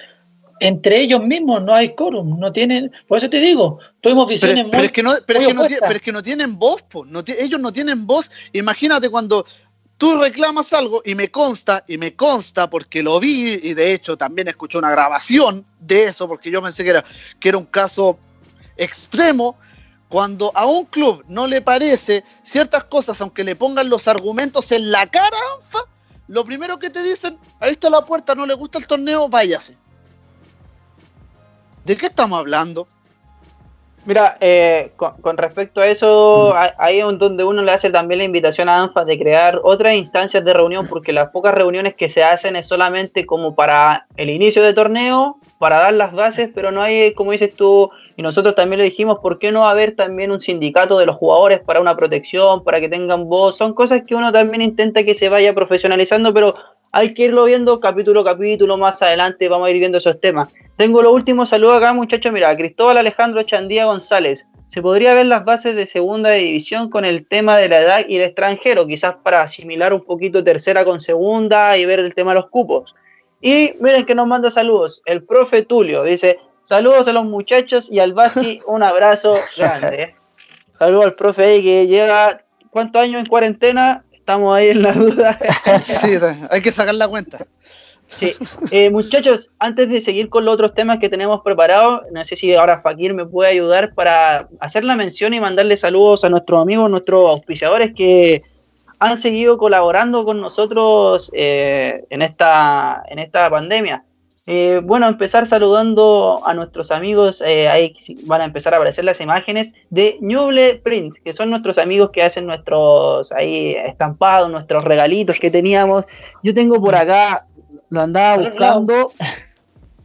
entre ellos mismos no hay quórum, no tienen, por eso te digo, tuvimos visiones pero, es que no, pero, es que no, tienen voz, ellos no tienen voz. Imagínate cuando tú reclamas algo y me consta, y me consta porque lo vi y de hecho también escuché una grabación de eso porque yo pensé que era, que era un caso extremo. Cuando a un club no le parece ciertas cosas, aunque le pongan los argumentos en la cara, lo primero que te dicen, ahí está la puerta, no le gusta el torneo, váyase. ¿De qué estamos hablando? Mira, eh, con, respecto a eso, ahí es donde uno le hace también la invitación a ANFA de crear otras instancias de reunión, porque las pocas reuniones que se hacen es solamente como para el inicio de torneo para dar las bases, pero no hay, como dices tú, y nosotros también lo dijimos, ¿por qué no haber también un sindicato de los jugadores para una protección, para que tengan voz? Son cosas que uno también intenta que se vaya profesionalizando, pero hay que irlo viendo capítulo a capítulo, más adelante vamos a ir viendo esos temas. Tengo los últimos saludos acá, muchachos, mira, Cristóbal Alejandro Chandía González. Se podría ver las bases de segunda división con el tema de la edad y el extranjero, quizás para asimilar un poquito tercera con segunda y ver el tema de los cupos. Y miren que nos manda saludos. El profe Tulio dice: Saludos a los muchachos y al Basti, un abrazo grande. Saludos al profe ahí que llega. ¿Cuántos años en cuarentena? Estamos ahí en la duda. sí, hay que sacar la cuenta. Sí, eh, muchachos, antes de seguir con los otros temas que tenemos preparados, no sé si ahora Fakir me puede ayudar para hacer la mención y mandarle saludos a nuestros amigos, nuestros auspiciadores que han seguido colaborando con nosotros eh, en, esta, en esta pandemia. Eh, bueno, empezar saludando a nuestros amigos, eh, ahí van a empezar a aparecer las imágenes de Ñuble Print, que son nuestros amigos que hacen nuestros ahí estampados, nuestros regalitos que teníamos. Yo tengo por acá, lo andaba buscando.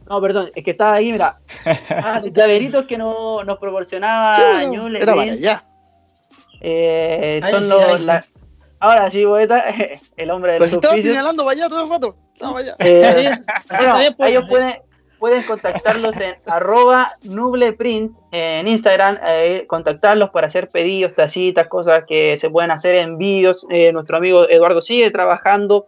No, perdón, es que estaba ahí, mira. Ah, los llaveritos que no, nos proporcionaba sí, Ñuble Print. Eh, son los, Ahora sí, poeta, el hombre del Pues estaba señalando para allá todo el rato. Eh, ellos pueden, pueden contactarlos en arroba nubleprint en Instagram, eh, contactarlos para hacer pedidos, tacitas, cosas que se pueden hacer, envíos. Eh, nuestro amigo Eduardo sigue trabajando,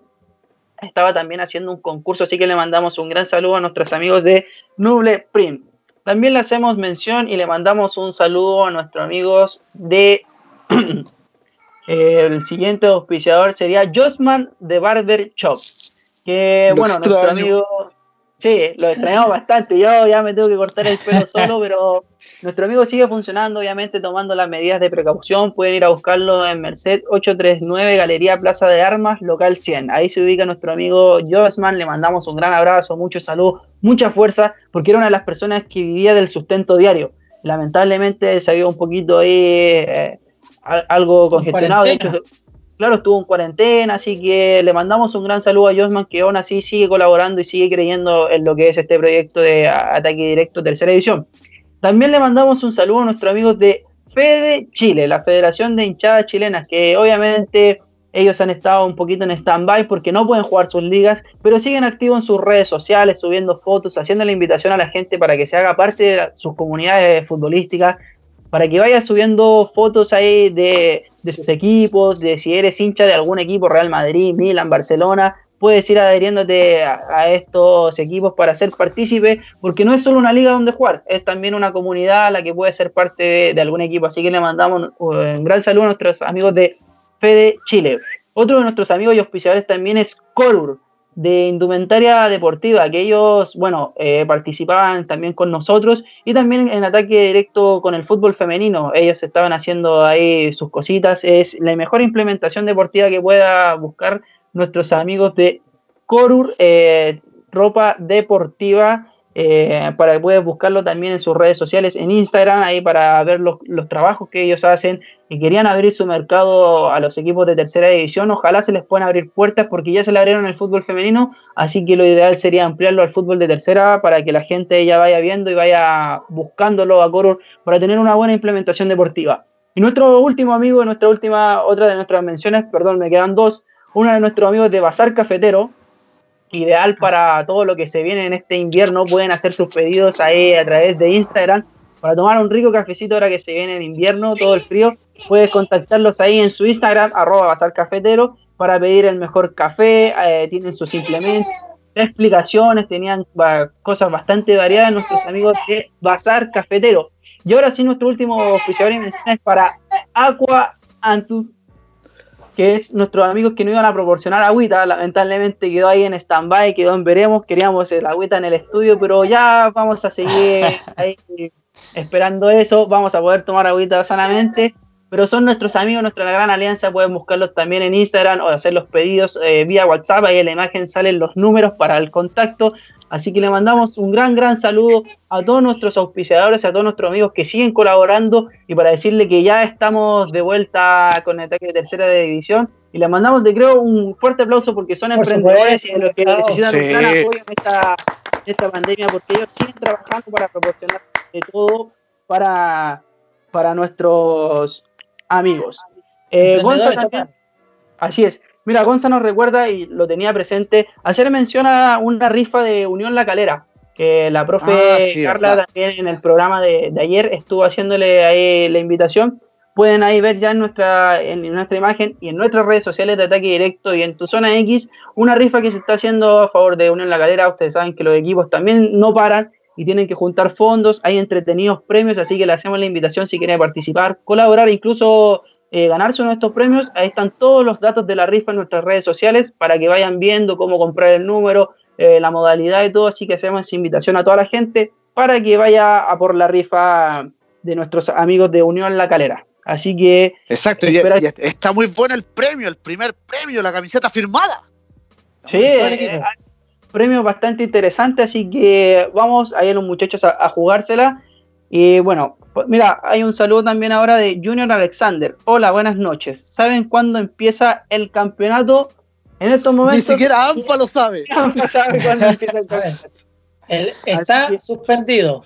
estaba también haciendo un concurso, así que le mandamos un gran saludo a nuestros amigos de Nubleprint. También le hacemos mención y le mandamos un saludo a nuestros amigos de el siguiente auspiciador sería Josman de Barber Shop. Que bueno, nuestro amigo. Sí, lo extrañamos bastante. Yo ya me tengo que cortar el pelo solo, pero nuestro amigo sigue funcionando, obviamente tomando las medidas de precaución. Pueden ir a buscarlo en Merced 839, Galería Plaza de Armas, local 100. Ahí se ubica nuestro amigo Josman. Le mandamos un gran abrazo, mucho salud, mucha fuerza, porque era una de las personas que vivía del sustento diario. Lamentablemente se había un poquito ahí. Eh, algo congestionado. De hecho, claro, estuvo en cuarentena, así que le mandamos un gran saludo a Josman, que aún así sigue colaborando y sigue creyendo en lo que es este proyecto de ataque directo tercera edición. También le mandamos un saludo a nuestros amigos de Fede Chile, la Federación de Hinchadas Chilenas, que obviamente ellos han estado un poquito en stand-by porque no pueden jugar sus ligas, pero siguen activos en sus redes sociales, subiendo fotos, haciendo la invitación a la gente para que se haga parte de sus comunidades futbolísticas, para que vayas subiendo fotos ahí de, sus equipos, de si eres hincha de algún equipo, Real Madrid, Milan, Barcelona, puedes ir adheriéndote a, estos equipos para ser partícipe, porque no es solo una liga donde jugar, es también una comunidad a la que puede ser parte de, algún equipo. Así que le mandamos un, gran saludo a nuestros amigos de Fede Chile. Otro de nuestros amigos y auspiciadores también es Corur, de indumentaria deportiva, que ellos, bueno, eh, participaban también con nosotros y también en ataque directo con el fútbol femenino. Ellos estaban haciendo ahí sus cositas. Es la mejor implementación deportiva que pueda buscar nuestros amigos de Corur, eh, ropa deportiva eh, para que puedas buscarlo también en sus redes sociales, en Instagram, ahí para ver los, trabajos que ellos hacen y querían abrir su mercado a los equipos de tercera división, ojalá se les puedan abrir puertas porque ya se le abrieron el fútbol femenino, así que lo ideal sería ampliarlo al fútbol de tercera para que la gente ya vaya viendo y vaya buscándolo a Corur para tener una buena implementación deportiva. Y nuestro último amigo, nuestra última, otra de nuestras menciones, perdón, me quedan dos, una de nuestros amigos de Bazar Cafetero, ideal para todo lo que se viene en este invierno. Pueden hacer sus pedidos ahí a través de Instagram para tomar un rico cafecito ahora que se viene en invierno, todo el frío. Puedes contactarlos ahí en su Instagram, arroba Bazar Cafetero, para pedir el mejor café. Eh, tienen sus implementos, explicaciones, tenían cosas bastante variadas nuestros amigos de Bazar Cafetero. Y ahora sí, nuestro último oficial y menciones para Aqua Antu que es nuestros amigos que no iban a proporcionar agüita, lamentablemente quedó ahí en stand-by, quedó en veremos, queríamos el agüita en el estudio, pero ya vamos a seguir ahí esperando eso, vamos a poder tomar agüita sanamente, pero son nuestros amigos, nuestra gran alianza, pueden buscarlos también en Instagram o hacer los pedidos eh, vía WhatsApp, ahí en la imagen salen los números para el contacto, Así que le mandamos un gran, gran saludo a todos nuestros auspiciadores, a todos nuestros amigos que siguen colaborando y para decirle que ya estamos de vuelta con el ataque de tercera división. Y le mandamos, de creo, un fuerte aplauso porque son emprendedores y los que necesitan un gran apoyo en esta, esta pandemia, porque ellos siguen trabajando para proporcionar de todo para, para nuestros amigos. Eh, también, así es. Mira, Gonza nos recuerda y lo tenía presente. Ayer menciona una rifa de Unión La Calera, que la profe Ah, Carla verdad. también en el programa de, de ayer estuvo haciéndole ahí la invitación. Pueden ahí ver ya en nuestra, en nuestra imagen y en nuestras redes sociales de Ataque Directo y en tu zona X una rifa que se está haciendo a favor de Unión La Calera. Ustedes saben que los equipos también no paran y tienen que juntar fondos. Hay entretenidos premios, así que le hacemos la invitación si quieren participar, colaborar, incluso eh, ganarse uno de estos premios. Ahí están todos los datos de la rifa en nuestras redes sociales para que vayan viendo cómo comprar el número, eh, la modalidad y todo. Así que hacemos invitación a toda la gente para que vaya a por la rifa de nuestros amigos de Unión La Calera. Así que Exacto, y, Espera- y está muy bueno el premio, el primer premio, la camiseta firmada. Sí, eh, premio bastante interesante, así que vamos a ir los muchachos a, a jugársela. Y bueno, mira, hay un saludo también ahora de Junior Alexander. Hola, buenas noches. ¿Saben cuándo empieza el campeonato? En estos Ni momentos. siquiera AMPA lo sabe. no sabe cuándo empieza el campeonato. el- está que- suspendido.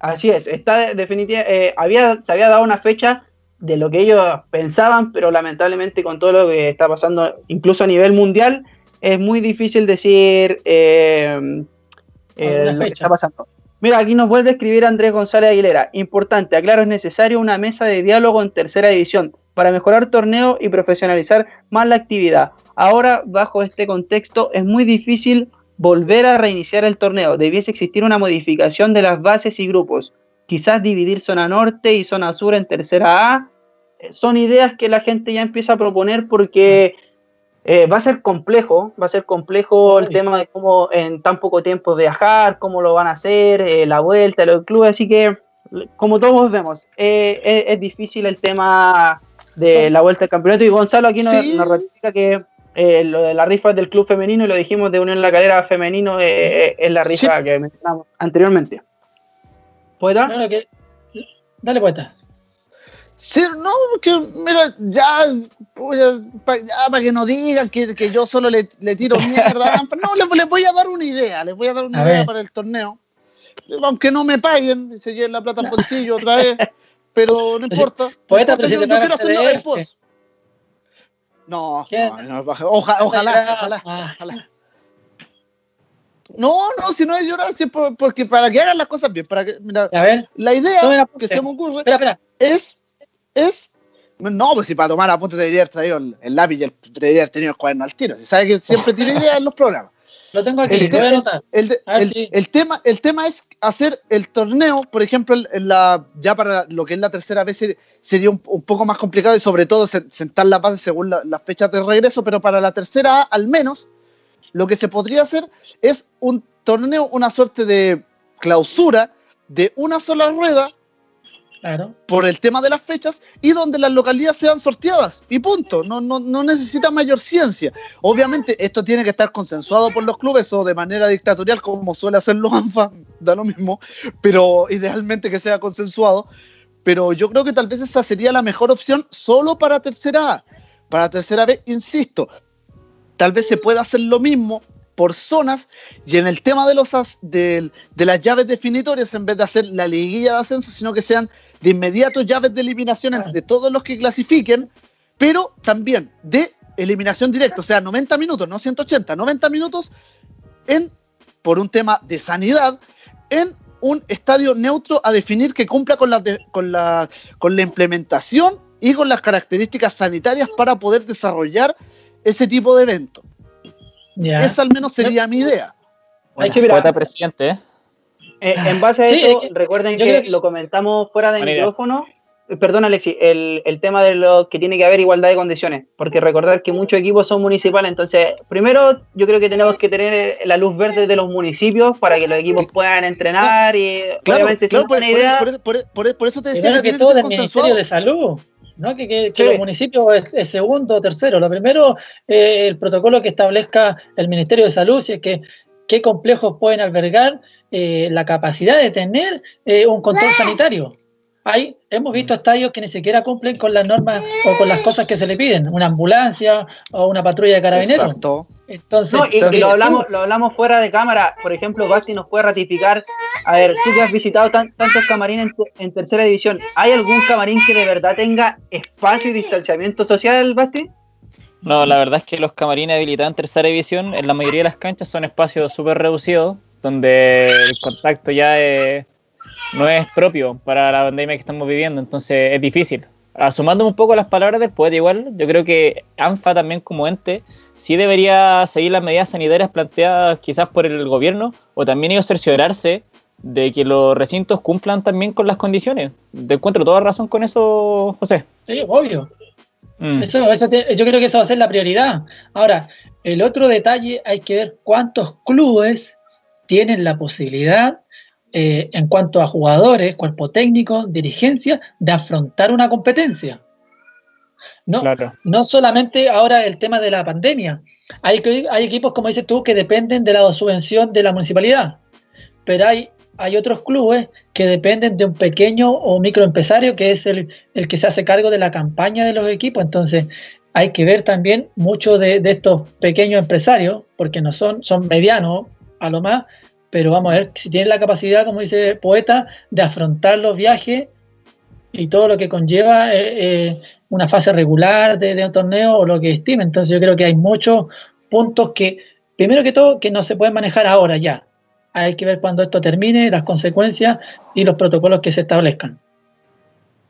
Así es, está definitivamente, había, se había dado una fecha de lo que ellos pensaban, pero lamentablemente con todo lo que está pasando, incluso a nivel mundial, es muy difícil decir eh, eh, lo que está pasando. Mira, aquí nos vuelve a escribir Andrés González Aguilera. Importante, aclaro, es necesario una mesa de diálogo en tercera división para mejorar torneo y profesionalizar más la actividad. Ahora, bajo este contexto, es muy difícil volver a reiniciar el torneo. Debiese existir una modificación de las bases y grupos. Quizás dividir zona norte y zona sur en tercera A. Eh, Son ideas que la gente ya empieza a proponer porque eh, va a ser complejo, va a ser complejo el tema de cómo en tan poco tiempo viajar, cómo lo van a hacer, eh, la vuelta, los clubes, así que como todos vemos, eh, es, es difícil el tema de Sí. la vuelta al campeonato y Gonzalo aquí nos, Sí. nos ratifica que lo de la rifa es del club femenino y lo dijimos de Unión La Calera femenino es la rifa que mencionamos anteriormente. ¿Poeta? No, no, que- Dale puesta. Sí, no, que mira, ya, para que no digan que, que yo solo le, le tiro mierda. No, les, les voy a dar una idea, les voy a dar una A idea ver. para el torneo. Aunque no me paguen, se lleven la plata al bolsillo otra vez, pero no importa. no importa, yo, yo quiero hacerlo CDF. después. No, no, no, oja- ojalá, ojalá, Ah, ojalá. No, no, si no es llorar, si es por- porque para que hagan las cosas bien, para que, mira, A ver, la idea que se me ocurre espera, espera. es, es, no, pues si para tomar apuntes debería haber traído el, el lápiz y el, debería haber tenido el cuaderno al tiro. Si sabe que siempre tiro ideas en los programas. Lo tengo aquí, El, lo voy a anotar. el de- A ver el- tema, el tema es hacer el torneo, por ejemplo, en- la, ya para lo que es la tercera vez ser- sería un, un poco más complicado y sobre todo se- sentar la base según la- las fechas de regreso, pero para la tercera al menos, lo que se podría hacer es un torneo, una suerte de clausura de una sola rueda Por el tema de las fechas y donde las localidades sean sorteadas y punto, no, no, no necesita mayor ciencia. Obviamente esto tiene que estar consensuado por los clubes o de manera dictatorial como suele hacerlo ANFA, da lo mismo, pero idealmente que sea consensuado. Pero yo creo que tal vez esa sería la mejor opción solo para tercera A. Para tercera B, insisto, tal vez se pueda hacer lo mismo por zonas y en el tema de los as- de las llaves definitorias en vez de hacer la liguilla de ascenso sino que sean de inmediato llaves de eliminación entre todos los que clasifiquen pero también de eliminación directa o sea 90 minutos no 180 90 minutos en por un tema de sanidad en un estadio neutro a definir que cumpla con la, de- con la, con la implementación y con las características sanitarias para poder desarrollar ese tipo de evento. Ya. Esa al menos sería mi idea. Hay que mirar. Poeta presidente, ¿eh? Eh, en base a Sí, eso, es que recuerden que, creo que- lo comentamos fuera de Buena idea. micrófono. Eh, Perdón, Alexi, el, el tema de lo que tiene que haber igualdad de condiciones, porque recordar que muchos equipos son municipales, entonces, primero yo creo que tenemos que tener la luz verde de los municipios para que los equipos puedan entrenar y Claro, obviamente si claro, es por, por- idea, por- por- por- por eso te decía que que tiene que todo ser del Ministerio consensuado. de Salud, ¿no? Que, que- los municipios es, es segundo o tercero. Lo primero, eh, el protocolo que establezca el Ministerio de Salud, si es que qué complejos pueden albergar eh, la capacidad de tener eh, un control sanitario. Hay, hemos visto estadios que ni siquiera cumplen con las normas o con las cosas que se le piden, una ambulancia o una patrulla de carabineros. Exacto. Entonces, No, y, y ¿qué- lo hablamos, lo hablamos fuera de cámara. Por ejemplo, Basti nos puede ratificar. A ver, tú que has visitado tan- tantos camarines en, en tercera división, ¿hay algún camarín que de verdad tenga espacio y distanciamiento social, Basti? No, la verdad es que los camarines habilitados en tercera división, en la mayoría de las canchas son espacios súper reducidos, donde el contacto ya es- no es propio para la pandemia que estamos viviendo, entonces es difícil. Asumándome un poco las palabras del poeta, igual, yo creo que ANFA también como ente sí debería seguir las medidas sanitarias planteadas quizás por el gobierno, o también ellos cerciorarse de que los recintos cumplan también con las condiciones. Te encuentro toda razón con eso, José. Sí, obvio. Mm. Eso, eso te- yo creo que eso va a ser la prioridad. Ahora, el otro detalle hay que ver cuántos clubes tienen la posibilidad, eh, en cuanto a jugadores, cuerpo técnico, dirigencia, de afrontar una competencia. No, Claro. no solamente ahora el tema de la pandemia. Hay, equipos, como dices tú, que dependen de la subvención de la municipalidad, pero hay, hay otros clubes que dependen de un pequeño o microempresario que es el, el que se hace cargo de la campaña de los equipos. Entonces, hay que ver también muchos de, de estos pequeños empresarios, porque no son, son medianos a lo más, pero vamos a ver si tienen la capacidad, como dice el poeta, de afrontar los viajes y todo lo que conlleva eh, eh, una fase regular de, de un torneo o lo que estime. Entonces yo creo que hay muchos puntos que, primero que todo, que no se pueden manejar ahora ya. Hay que ver cuando esto termine, las consecuencias y los protocolos que se establezcan.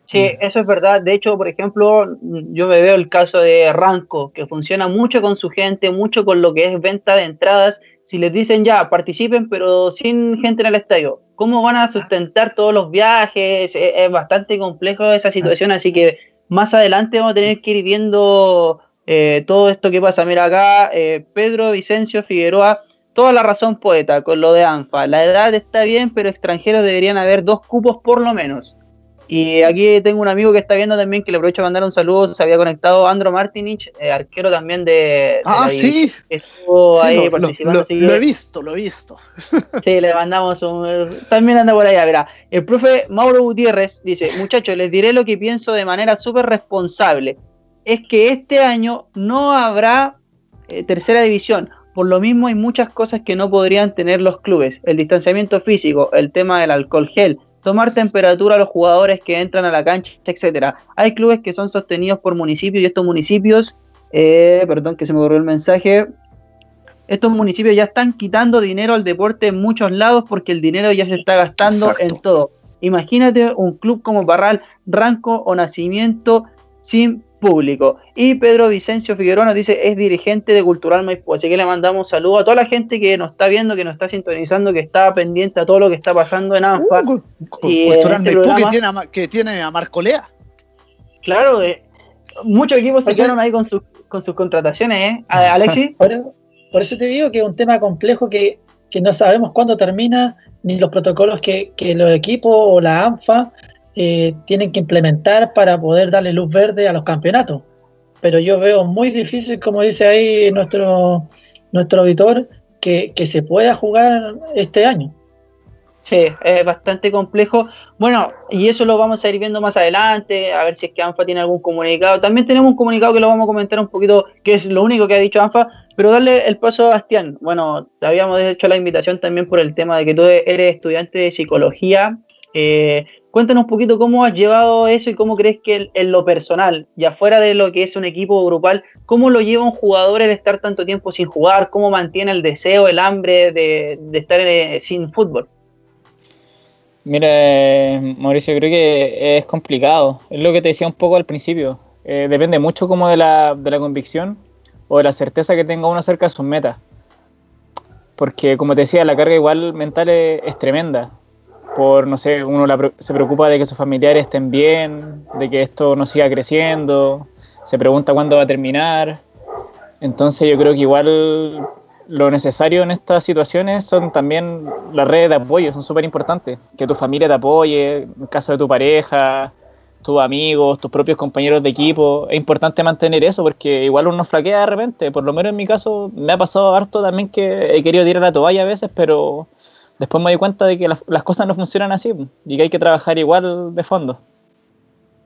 Sí, eso es verdad. De hecho, por ejemplo, yo me veo el caso de Ranco, que funciona mucho con su gente, mucho con lo que es venta de entradas. Si les dicen ya, participen, pero sin gente en el estadio, ¿cómo van a sustentar todos los viajes? Es, es bastante complejo esa situación, así que más adelante vamos a tener que ir viendo eh, todo esto que pasa. Mira acá, eh, Pedro Vicencio Figueroa, toda la razón poeta con lo de ANFA. La edad está bien, pero extranjeros deberían haber dos cupos por lo menos. Y aquí tengo un amigo que está viendo también, que le aprovecho a mandar un saludo, se había conectado Andro Martinich, eh, arquero también de... de Ah, la sí. que Estuvo Sí, ahí lo, participando. lo- así que- lo he visto, lo he visto. Sí, le mandamos un... También anda por allá, verá. El profe Mauro Gutiérrez dice, muchachos, les diré lo que pienso de manera súper responsable. Es que este año no habrá eh, tercera división. Por lo mismo hay muchas cosas que no podrían tener los clubes. El distanciamiento físico, el tema del alcohol gel, tomar temperatura a los jugadores que entran a la cancha, etcétera. Hay clubes que son sostenidos por municipios y estos municipios, eh, perdón que se me corrió el mensaje, estos municipios ya están quitando dinero al deporte en muchos lados porque el dinero ya se está gastando Exacto. en todo. Imagínate un club como Barral, Ranco o Nacimiento sin público. Y Pedro Vicencio Figueroa nos dice, es dirigente de Cultural Maipú. Así que le mandamos saludos a toda la gente que nos está viendo, que nos está sintonizando, que está pendiente a todo lo que está pasando en ANFA. Uh, Y, Cultural este Maipú que programa- tiene, a, que tiene a Marco Lea. Claro, eh, muchos equipos se quedaron ahí con, sus con sus contrataciones, ¿eh? Alexis. Por, por eso te digo que es un tema complejo que, que no sabemos cuándo termina, ni los protocolos que, que los equipos o la ANFA eh, tienen que implementar para poder darle luz verde a los campeonatos. Pero yo veo muy difícil, como dice ahí nuestro, nuestro auditor, que, que se pueda jugar este año. Sí, es bastante complejo. Bueno, y eso lo vamos a ir viendo más adelante, a ver si es que ANFA tiene algún comunicado. También tenemos un comunicado que lo vamos a comentar un poquito, que es lo único que ha dicho ANFA, pero darle el paso a Bastián. Bueno, te habíamos hecho la invitación también por el tema de que tú eres estudiante de psicología. Eh, cuéntanos un poquito cómo has llevado eso y cómo crees que en lo personal, y afuera de lo que es un equipo grupal, cómo lo lleva un jugador el estar tanto tiempo sin jugar, cómo mantiene el deseo, el hambre de, de estar eh, sin fútbol. Mira, eh, Mauricio, creo que es complicado. Es lo que te decía un poco al principio. Eh, depende mucho como de la, de la convicción o de la certeza que tenga uno acerca de sus metas. Porque, como te decía, la carga igual mental es tremenda. Por, no sé, uno la se preocupa de que sus familiares estén bien, de que esto no siga creciendo, se pregunta cuándo va a terminar. Entonces yo creo que igual lo necesario en estas situaciones son también las redes de apoyo, son súper importantes. Que tu familia te apoye, en el caso de tu pareja, tus amigos, tus propios compañeros de equipo. Es importante mantener eso porque igual uno flaquea de repente. Por lo menos en mi caso me ha pasado harto también que he querido tirar la toalla a veces, pero después me doy cuenta de que las, las cosas no funcionan así y que hay que trabajar igual de fondo.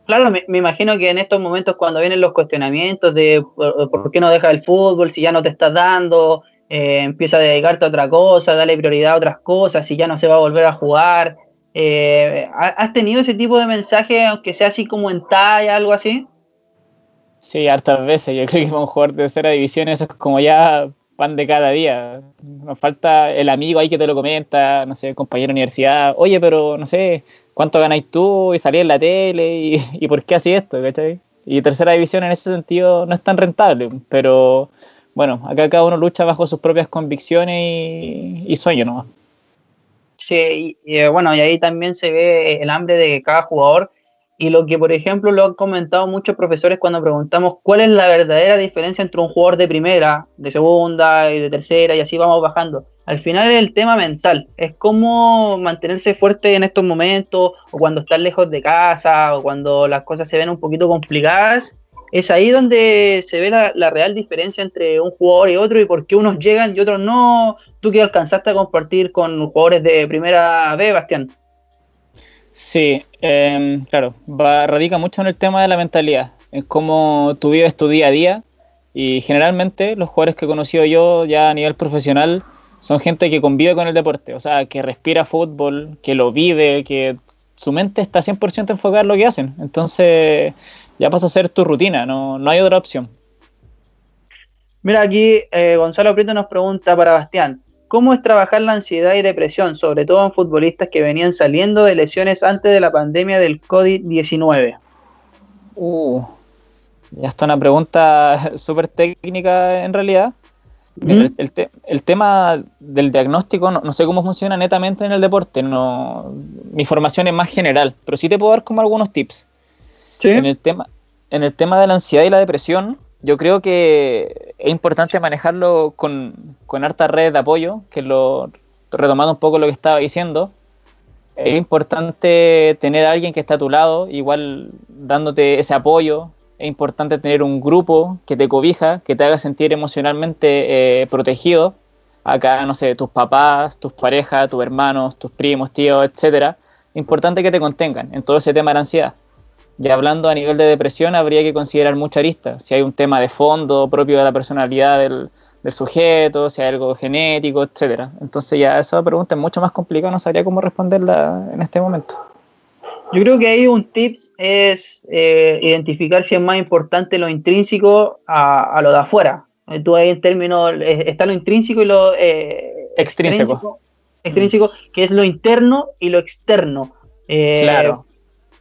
Claro, me, imagino que en estos momentos cuando vienen los cuestionamientos de por, qué no dejas el fútbol, si ya no te estás dando, eh, empieza a dedicarte a otra cosa, dale prioridad a otras cosas, si ya no se va a volver a jugar. Eh, ¿Has tenido ese tipo de mensaje, aunque sea así como en talla, algo así? Sí, hartas veces. Yo creo que para un jugador de tercera división eso es como ya pan de cada día. Nos falta el amigo ahí que te lo comenta, no sé, compañero de universidad. Oye, pero no sé, ¿cuánto ganáis tú? Y salí en la tele, y, y por qué así esto, ¿cachai? Y tercera división en ese sentido no es tan rentable, pero bueno, acá cada uno lucha bajo sus propias convicciones y, y sueños nomás. Sí, y, eh, bueno, y ahí también se ve el hambre de cada jugador y lo que, por ejemplo, lo han comentado muchos profesores cuando preguntamos cuál es la verdadera diferencia entre un jugador de primera, de segunda y de tercera, y así vamos bajando. Al final es el tema mental, es cómo mantenerse fuerte en estos momentos, o cuando estás lejos de casa, o cuando las cosas se ven un poquito complicadas. Es ahí donde se ve la, real diferencia entre un jugador y otro, y por qué unos llegan y otros no. Tú que alcanzaste a compartir con jugadores de primera B, Bastián. Sí, em, claro, va, radica mucho en el tema de la mentalidad, en cómo tú vives tu día a día y generalmente los jugadores que he conocido yo ya a nivel profesional son gente que convive con el deporte, o sea, que respira fútbol, que lo vive, que su mente está 100% enfocada en lo que hacen, entonces ya pasa a ser tu rutina, no, no hay otra opción. Mira, aquí eh, Gonzalo Prieto nos pregunta para Bastián, cómo es trabajar la ansiedad y depresión, sobre todo en futbolistas que venían saliendo de lesiones antes de la pandemia del COVID-19. Uh, ya está una pregunta súper técnica en realidad. el, tema del diagnóstico no, sé cómo funciona netamente en el deporte. No, mi formación es más general, pero sí te puedo dar como algunos tips. En, el tema, en el tema de la ansiedad y la depresión, yo creo que es importante manejarlo con, con harta red de apoyo, que lo retomando un poco lo que estaba diciendo. Es importante tener a alguien que está a tu lado, igual dándote ese apoyo. Es importante tener un grupo que te cobija, que te haga sentir emocionalmente eh, protegido. Acá, no sé, tus papás, tus parejas, tus hermanos, tus primos, tíos, etcétera. Importante que te contengan en todo ese tema de la ansiedad. Ya hablando a nivel de depresión, habría que considerar mucha arista. Si hay un tema de fondo propio de la personalidad del, sujeto, si hay algo genético, etcétera. Entonces ya esa pregunta es mucho más complicada, no sabría cómo responderla en este momento. Yo creo que ahí un tips es eh, identificar si es más importante lo intrínseco a, lo de afuera. Eh, tú ahí en términos, eh, está lo intrínseco y lo extrínseco. Extrínseco, que es lo interno y lo externo. claro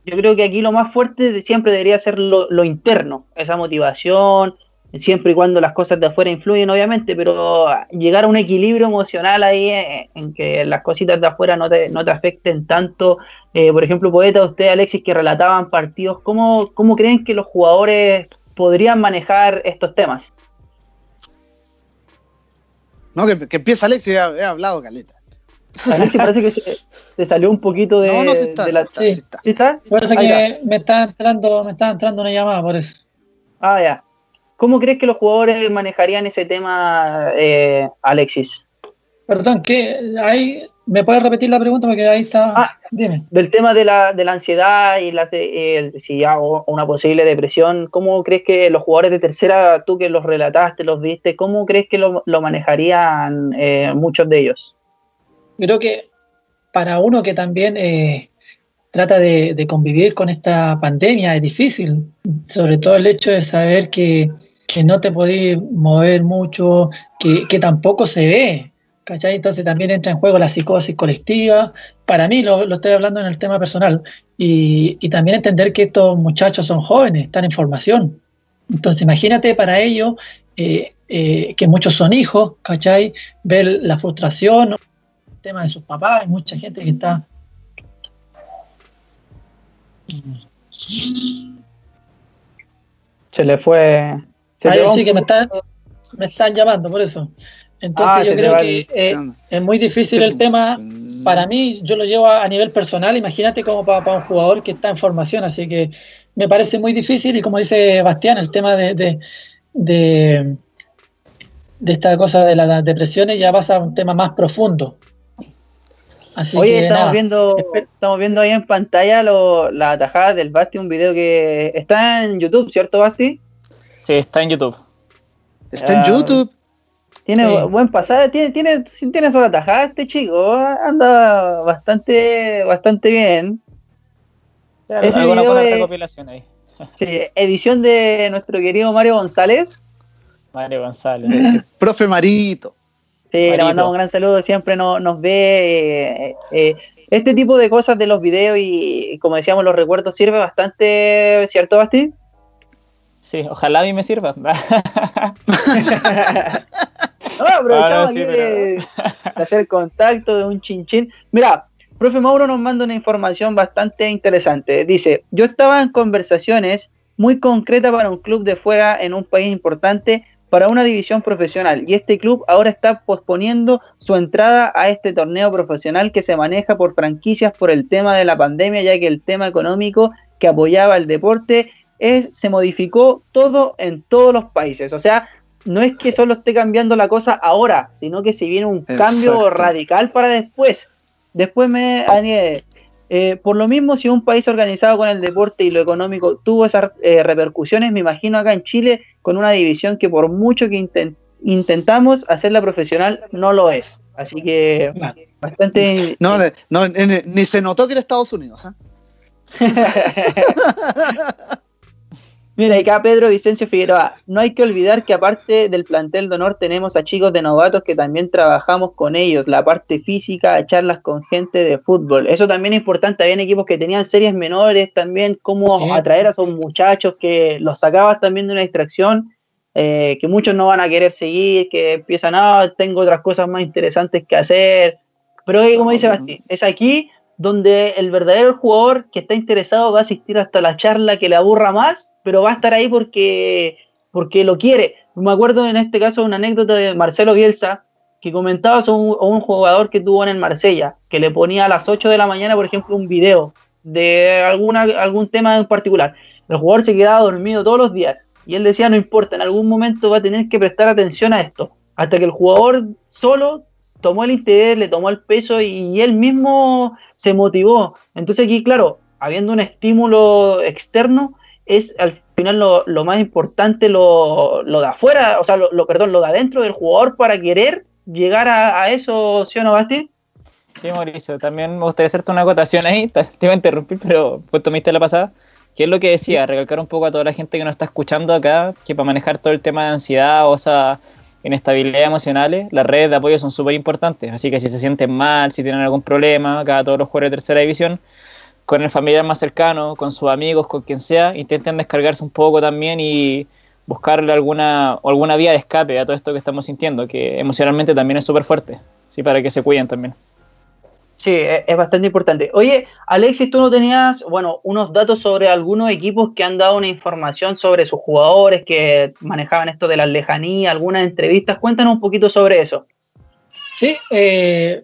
yo creo que aquí lo más fuerte siempre debería ser lo, interno, esa motivación, siempre y cuando las cosas de afuera influyen, obviamente, pero llegar a un equilibrio emocional ahí eh, en, que las cositas de afuera no te, no te afecten tanto. Eh, por ejemplo, poeta, usted, Alexis, que relataban partidos, ¿cómo, ¿cómo creen que los jugadores podrían manejar estos temas? No, que, empieza Alexis, he hablado, Caleta. Alexis parece que se, salió un poquito de, no, no, está, de la... Sí, está, ¿Sí está? Parece que me está, entrando, me está entrando una llamada por eso. Ah, ya. ¿Cómo crees que los jugadores manejarían ese tema, eh, Alexis? Perdón, ¿qué? Ahí, ¿me puedes repetir la pregunta? Porque ahí está. Ah, dime. Del tema de la, de la ansiedad y la, si hago una posible depresión, ¿cómo crees que los jugadores de tercera, tú que los relataste, los viste, cómo crees que lo, lo manejarían eh, muchos de ellos? Creo que para uno que también eh, trata de, convivir con esta pandemia es difícil, sobre todo el hecho de saber que, no te podés mover mucho, que, tampoco se ve, ¿cachai? Entonces también entra en juego la psicosis colectiva. Para mí, lo, estoy hablando en el tema personal, y, también entender que estos muchachos son jóvenes, están en formación. Entonces imagínate para ellos eh, eh, que muchos son hijos, ¿cachai? Ver la frustración tema de sus papás, hay mucha gente que está... Se le fue... Se sí que me están, me están llamando, por eso. Entonces ah, yo creo que eh, es muy difícil el tema. Para mí, yo lo llevo a, nivel personal. Imagínate como para, un jugador que está en formación. Así que me parece muy difícil. Y como dice Bastián, el tema de, de, de, de esta cosa de las depresiones ya pasa a un tema más profundo. Así Oye, estamos viendo, estamos viendo ahí en pantalla lo, la tajada del Basti, un video que está en YouTube, ¿cierto, Basti? Sí, está en YouTube. Está en ah, YouTube. Tiene buen pasado, tiene, tiene, tiene sola tajada este chico, anda bastante, bastante bien. Es alguna buena recopilación ahí. Sí, edición de nuestro querido Mario González. Mario González. Profe Marito. Sí, le mandamos un gran saludo, siempre nos, ve. Eh, eh, este tipo de cosas de los videos y, como decíamos, los recuerdos sirve bastante, ¿cierto, Basti? Sí, ojalá a mí me sirva. no, aprovechamos ah, de, hacer contacto de un chinchín. Mira, profe Mauro nos manda una información bastante interesante. Dice, yo estaba en conversaciones muy concretas para un club de fuera en un país importante para una división profesional y este club ahora está posponiendo su entrada a este torneo profesional que se maneja por franquicias por el tema de la pandemia, ya que el tema económico que apoyaba el deporte es, se modificó todo en todos los países. O sea, no es que solo esté cambiando la cosa ahora, sino que si viene un cambio radical para después. Después me añade, eh, por lo mismo, si un país organizado con el deporte y lo económico tuvo esas eh, repercusiones, me imagino acá en Chile con una división que por mucho que intentamos hacerla profesional, no lo es. Así que bastante... No, no, ni se notó que era Estados Unidos. ¿eh? Mira, acá Pedro Vicencio Figueroa. No hay que olvidar que aparte del plantel de honor tenemos a chicos de novatos que también trabajamos con ellos, la parte física, charlas con gente de fútbol. Eso también es importante. Habían equipos que tenían series menores también, cómo atraer a esos muchachos que los sacabas también de una distracción, eh, que muchos no van a querer seguir, que empiezan, ah, tengo otras cosas más interesantes que hacer. Pero como dice Basti, es aquí donde el verdadero jugador que está interesado va a asistir hasta la charla que le aburra más, pero va a estar ahí porque, porque lo quiere. Me acuerdo en este caso una anécdota de Marcelo Bielsa, que comentaba a un, jugador que tuvo en el Marsella, que le ponía a las 8 de la mañana, por ejemplo, un video de alguna, algún tema en particular. El jugador se quedaba dormido todos los días y él decía, no importa, en algún momento va a tener que prestar atención a esto, hasta que el jugador solo tomó el interés, le tomó el peso y, él mismo se motivó. Entonces aquí, claro, habiendo un estímulo externo, es al final lo, más importante lo, lo, de afuera, o sea, lo, perdón, lo de adentro del jugador para querer llegar a, eso, ¿sí o no, Basti? Sí, Mauricio, también me gustaría hacerte una acotación ahí, te, iba a interrumpir, pero pues tomaste la pasada, que es lo que decía, recalcar un poco a toda la gente que nos está escuchando acá, que para manejar todo el tema de ansiedad o sea, inestabilidad emocionales, las redes de apoyo son súper importantes. Así que si se sienten mal, si tienen algún problema, acá todos los jugadores de tercera división, con el familiar más cercano, con sus amigos, con quien sea, intenten descargarse un poco también y buscarle alguna, alguna vía de escape a todo esto que estamos sintiendo, que emocionalmente también es súper fuerte, ¿sí? para que se cuiden también. Sí, e, es bastante importante. Oye, Alexis, tú no tenías, bueno, unos datos sobre algunos equipos que han dado una información sobre sus jugadores que manejaban esto de la lejanía, algunas entrevistas. Cuéntanos un poquito sobre eso. Sí, eh,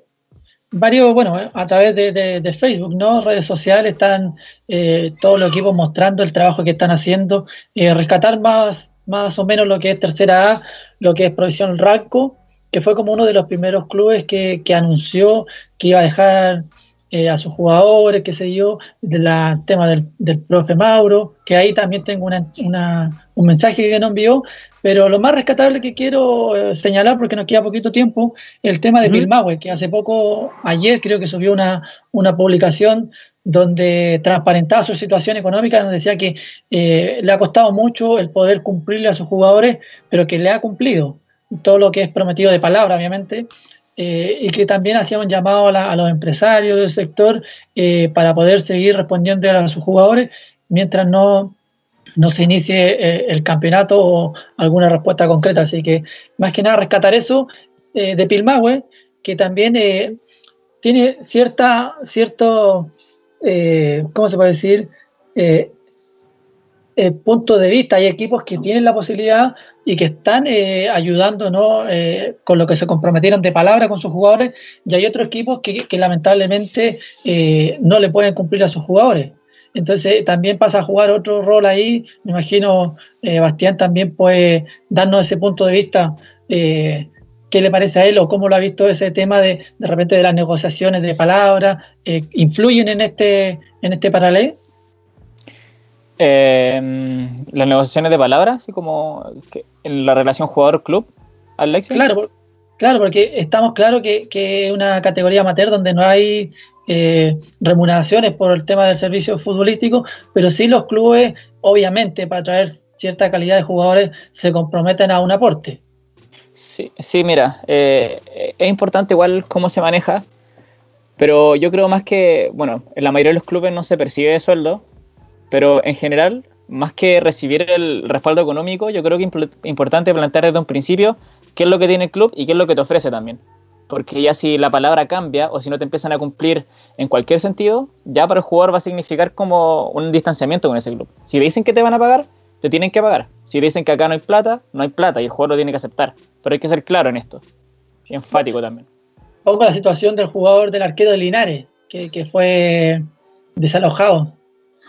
varios, bueno, a través de, Facebook, ¿no? Redes sociales están eh, todos los equipos mostrando el trabajo que están haciendo, eh, rescatar más, más o menos lo que es tercera A, lo que es provisión RACO que fue como uno de los primeros clubes que, anunció que iba a dejar eh, a sus jugadores, qué sé yo, del tema del, profe Mauro, que ahí también tengo un mensaje que nos envió, pero lo más rescatable que quiero eh, señalar, porque nos queda poquito tiempo, el tema de uh que hace poco, ayer creo que subió una, una publicación donde transparentaba su situación económica, donde decía que eh, le ha costado mucho el poder cumplirle a sus jugadores, pero que le ha cumplido todo lo que es prometido de palabra, obviamente, eh, y que también hacía un llamado a, los empresarios del sector eh, para poder seguir respondiendo a sus jugadores mientras no, no se inicie eh, el campeonato o alguna respuesta concreta. Así que más que nada rescatar eso de Pilmahue, que también tiene cierta, cierto, ¿cómo se puede decir? punto de vista. Hay equipos que tienen la posibilidad y que están eh, ayudando ¿no? Eh, con lo que se comprometieron de palabra con sus jugadores, y hay otros equipos que, lamentablemente eh, no le pueden cumplir a sus jugadores. Entonces también pasa a jugar otro rol ahí. Me imagino Bastián también puede darnos ese punto de vista qué le parece a él o cómo lo ha visto ese tema de de repente de las negociaciones de palabras, eh, influyen en este, en este paralelo. Eh, las negociaciones de palabras, así como que en la relación jugador-club, Alexia. Claro, claro, porque estamos claros que que es una categoría amateur donde no hay eh, remuneraciones por el tema del servicio futbolístico, pero sí los clubes, obviamente, para traer cierta calidad de jugadores, se comprometen a un aporte. Sí, sí, mira, eh, es importante igual cómo se maneja, pero yo creo más que, bueno, en la mayoría de los clubes no se percibe de sueldo, pero en general, más que recibir el respaldo económico, yo creo que es importante plantear desde un principio qué es lo que tiene el club y qué es lo que te ofrece también. Porque ya si la palabra cambia o si no te empiezan a cumplir en cualquier sentido, ya para el jugador va a significar como un distanciamiento con ese club. Si te dicen que te van a pagar, te tienen que pagar. Si te dicen que acá no hay plata, no hay plata y el jugador lo tiene que aceptar. Pero hay que ser claro en esto. Y enfático también. Pongo la situación del jugador del arquero de Linares, que fue desalojado.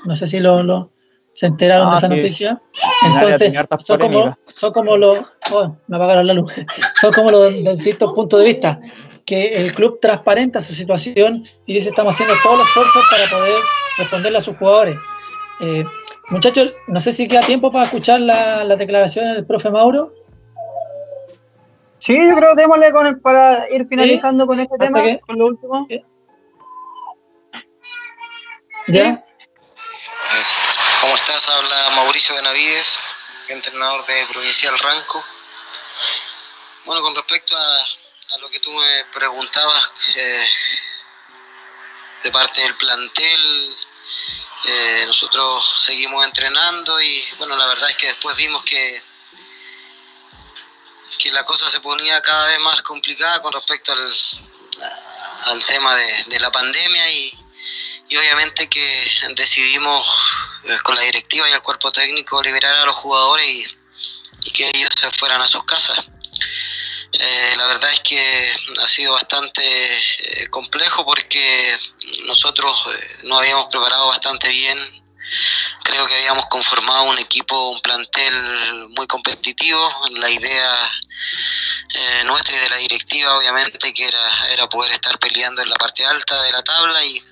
No sé si lo, lo- se enteraron Ah, de esa sí, noticia. Entonces, son como, polémicas. son como los. oh, me apagaron la luz. Son como los de distintos puntos de vista. Que el club transparenta su situación y dice: Estamos haciendo todos los esfuerzos para poder responderle a sus jugadores. Eh, muchachos, no sé si queda tiempo para escuchar la, la declaración del profe Mauro. Sí, yo creo que démosle con el, para ir finalizando con este tema, que- con lo último. ¿Ya? Habla Mauricio Benavides, entrenador de Provincial Ranco. Bueno, con respecto a, lo que tú me preguntabas eh, de parte del plantel, eh, nosotros seguimos entrenando y bueno, la verdad es que después vimos que, que la cosa se ponía cada vez más complicada con respecto al, al tema de, de la pandemia y, y obviamente que decidimos eh, con la directiva y el cuerpo técnico liberar a los jugadores y, que ellos se fueran a sus casas. Eh, la verdad es que ha sido bastante eh, complejo porque nosotros eh, nos habíamos preparado bastante bien. Creo que habíamos conformado un equipo, un plantel muy competitivo. La idea nuestra y de la directiva, obviamente, que era, era poder estar peleando en la parte alta de la tabla y,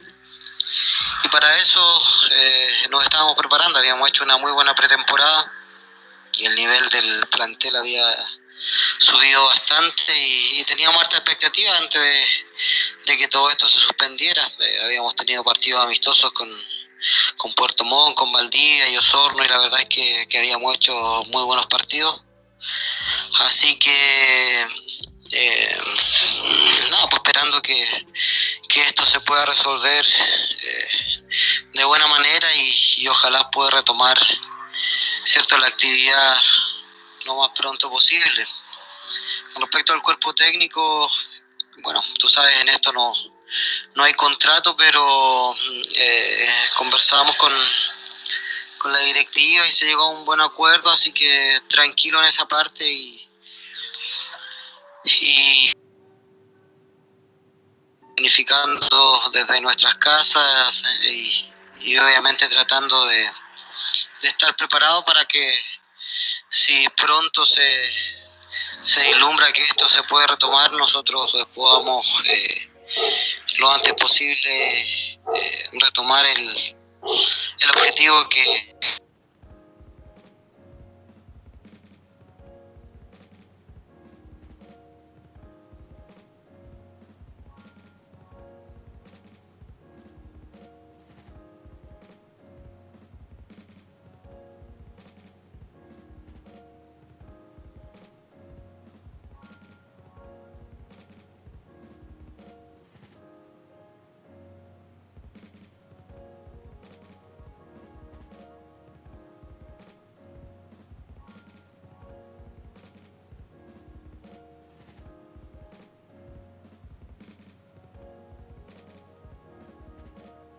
y para eso eh, nos estábamos preparando, habíamos hecho una muy buena pretemporada y el nivel del plantel había subido bastante y, teníamos harta expectativa antes de, que todo esto se suspendiera. Eh, habíamos tenido partidos amistosos con, con Puerto Montt, con Valdivia y Osorno y la verdad es que habíamos hecho muy buenos partidos. Así que eh, pues esperando que, que esto se pueda resolver eh, de buena manera y, y ojalá pueda retomar cierto la actividad lo más pronto posible. Con respecto al cuerpo técnico, bueno, tú sabes, en esto no, no hay contrato, pero eh, conversamos con, con la directiva y se llegó a un buen acuerdo, así que tranquilo en esa parte y, y planificando desde nuestras casas y, y obviamente tratando de, de estar preparado para que si pronto se, se vislumbra que esto se puede retomar, nosotros eh, podamos eh, lo antes posible eh, retomar el, el objetivo que,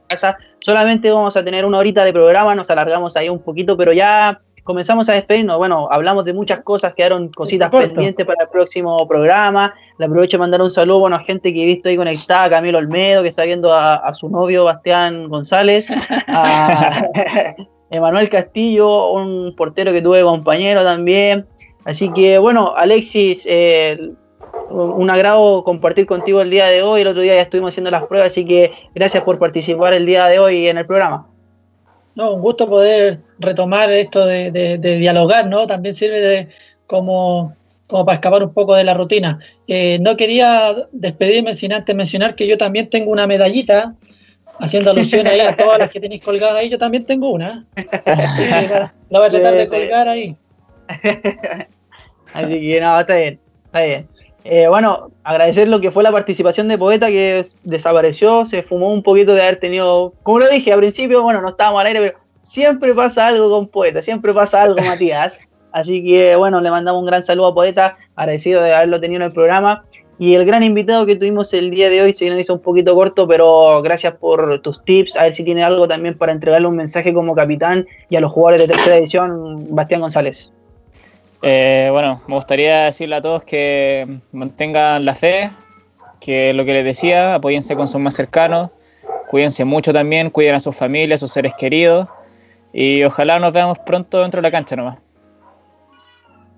casa. Solamente vamos a tener una horita de programa, nos alargamos ahí un poquito, pero ya comenzamos a despedirnos. Bueno, hablamos de muchas cosas, quedaron cositas pendientes para el próximo programa. Le aprovecho de mandar un saludo bueno, a gente que he visto ahí conectada, Camilo Olmedo, que está viendo a, a su novio Bastián González, a Emanuel Castillo, un portero que tuve compañero también. Así que bueno, Alexis, eh, un agrado compartir contigo el día de hoy. El otro día ya estuvimos haciendo las pruebas, así que gracias por participar el día de hoy en el programa. No, un gusto poder retomar esto de, dialogar, ¿no? También sirve de, como, como para escapar un poco de la rutina. Eh, no quería despedirme sin antes mencionar que yo también tengo una medallita, haciendo alusión ahí a todas las que tenéis colgadas ahí, yo también tengo una. la voy a tratar de colgar ahí. Así que no, está bien, está bien. Eh, bueno, agradecer lo que fue la participación de Poeta que desapareció, se fumó un poquito de haber tenido, como lo dije al principio, bueno, no estábamos al aire, pero siempre pasa algo con Poeta, siempre pasa algo, Matías. Así que bueno, le mandamos un gran saludo a Poeta, agradecido de haberlo tenido en el programa. Y el gran invitado que tuvimos el día de hoy se nos hizo un poquito corto, pero gracias por tus tips. A ver si tiene algo también para entregarle un mensaje como capitán y a los jugadores de tercera edición, Bastián González. Eh, bueno, me gustaría decirle a todos que mantengan la fe, que lo que les decía, apóyense con sus más cercanos, cuídense mucho también, cuiden a sus familias, a sus seres queridos y ojalá nos veamos pronto dentro de la cancha nomás.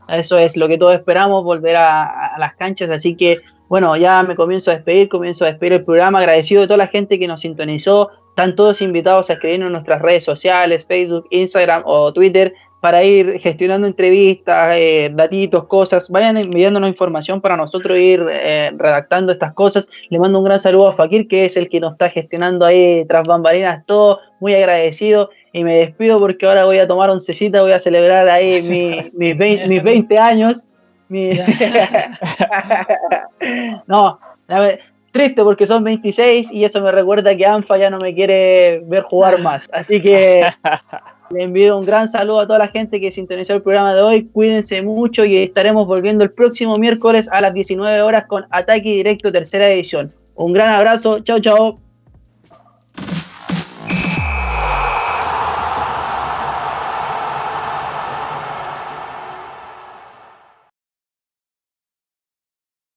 Eso es lo que todos esperamos, volver a, las canchas, así que bueno, ya me comienzo a despedir, comienzo a despedir el programa, agradecido de toda la gente que nos sintonizó, están todos invitados a escribirnos en nuestras redes sociales, Facebook, Instagram o Twitter, para ir gestionando entrevistas, eh, datitos, cosas. Vayan enviándonos información para nosotros ir eh, redactando estas cosas. Le mando un gran saludo a Fakir, que es el que nos está gestionando ahí tras bambalinas todo. Muy agradecido. Y me despido porque ahora voy a tomar oncecita, voy a celebrar ahí mis, 20, años. no, triste porque son 26 y eso me recuerda que ANFA ya no me quiere ver jugar más. Así que le envío un gran saludo a toda la gente que sintonizó el programa de hoy. Cuídense mucho y estaremos volviendo el próximo miércoles a las 19 horas con Ataque Directo Tercera Edición. Un gran abrazo. Chao, chao.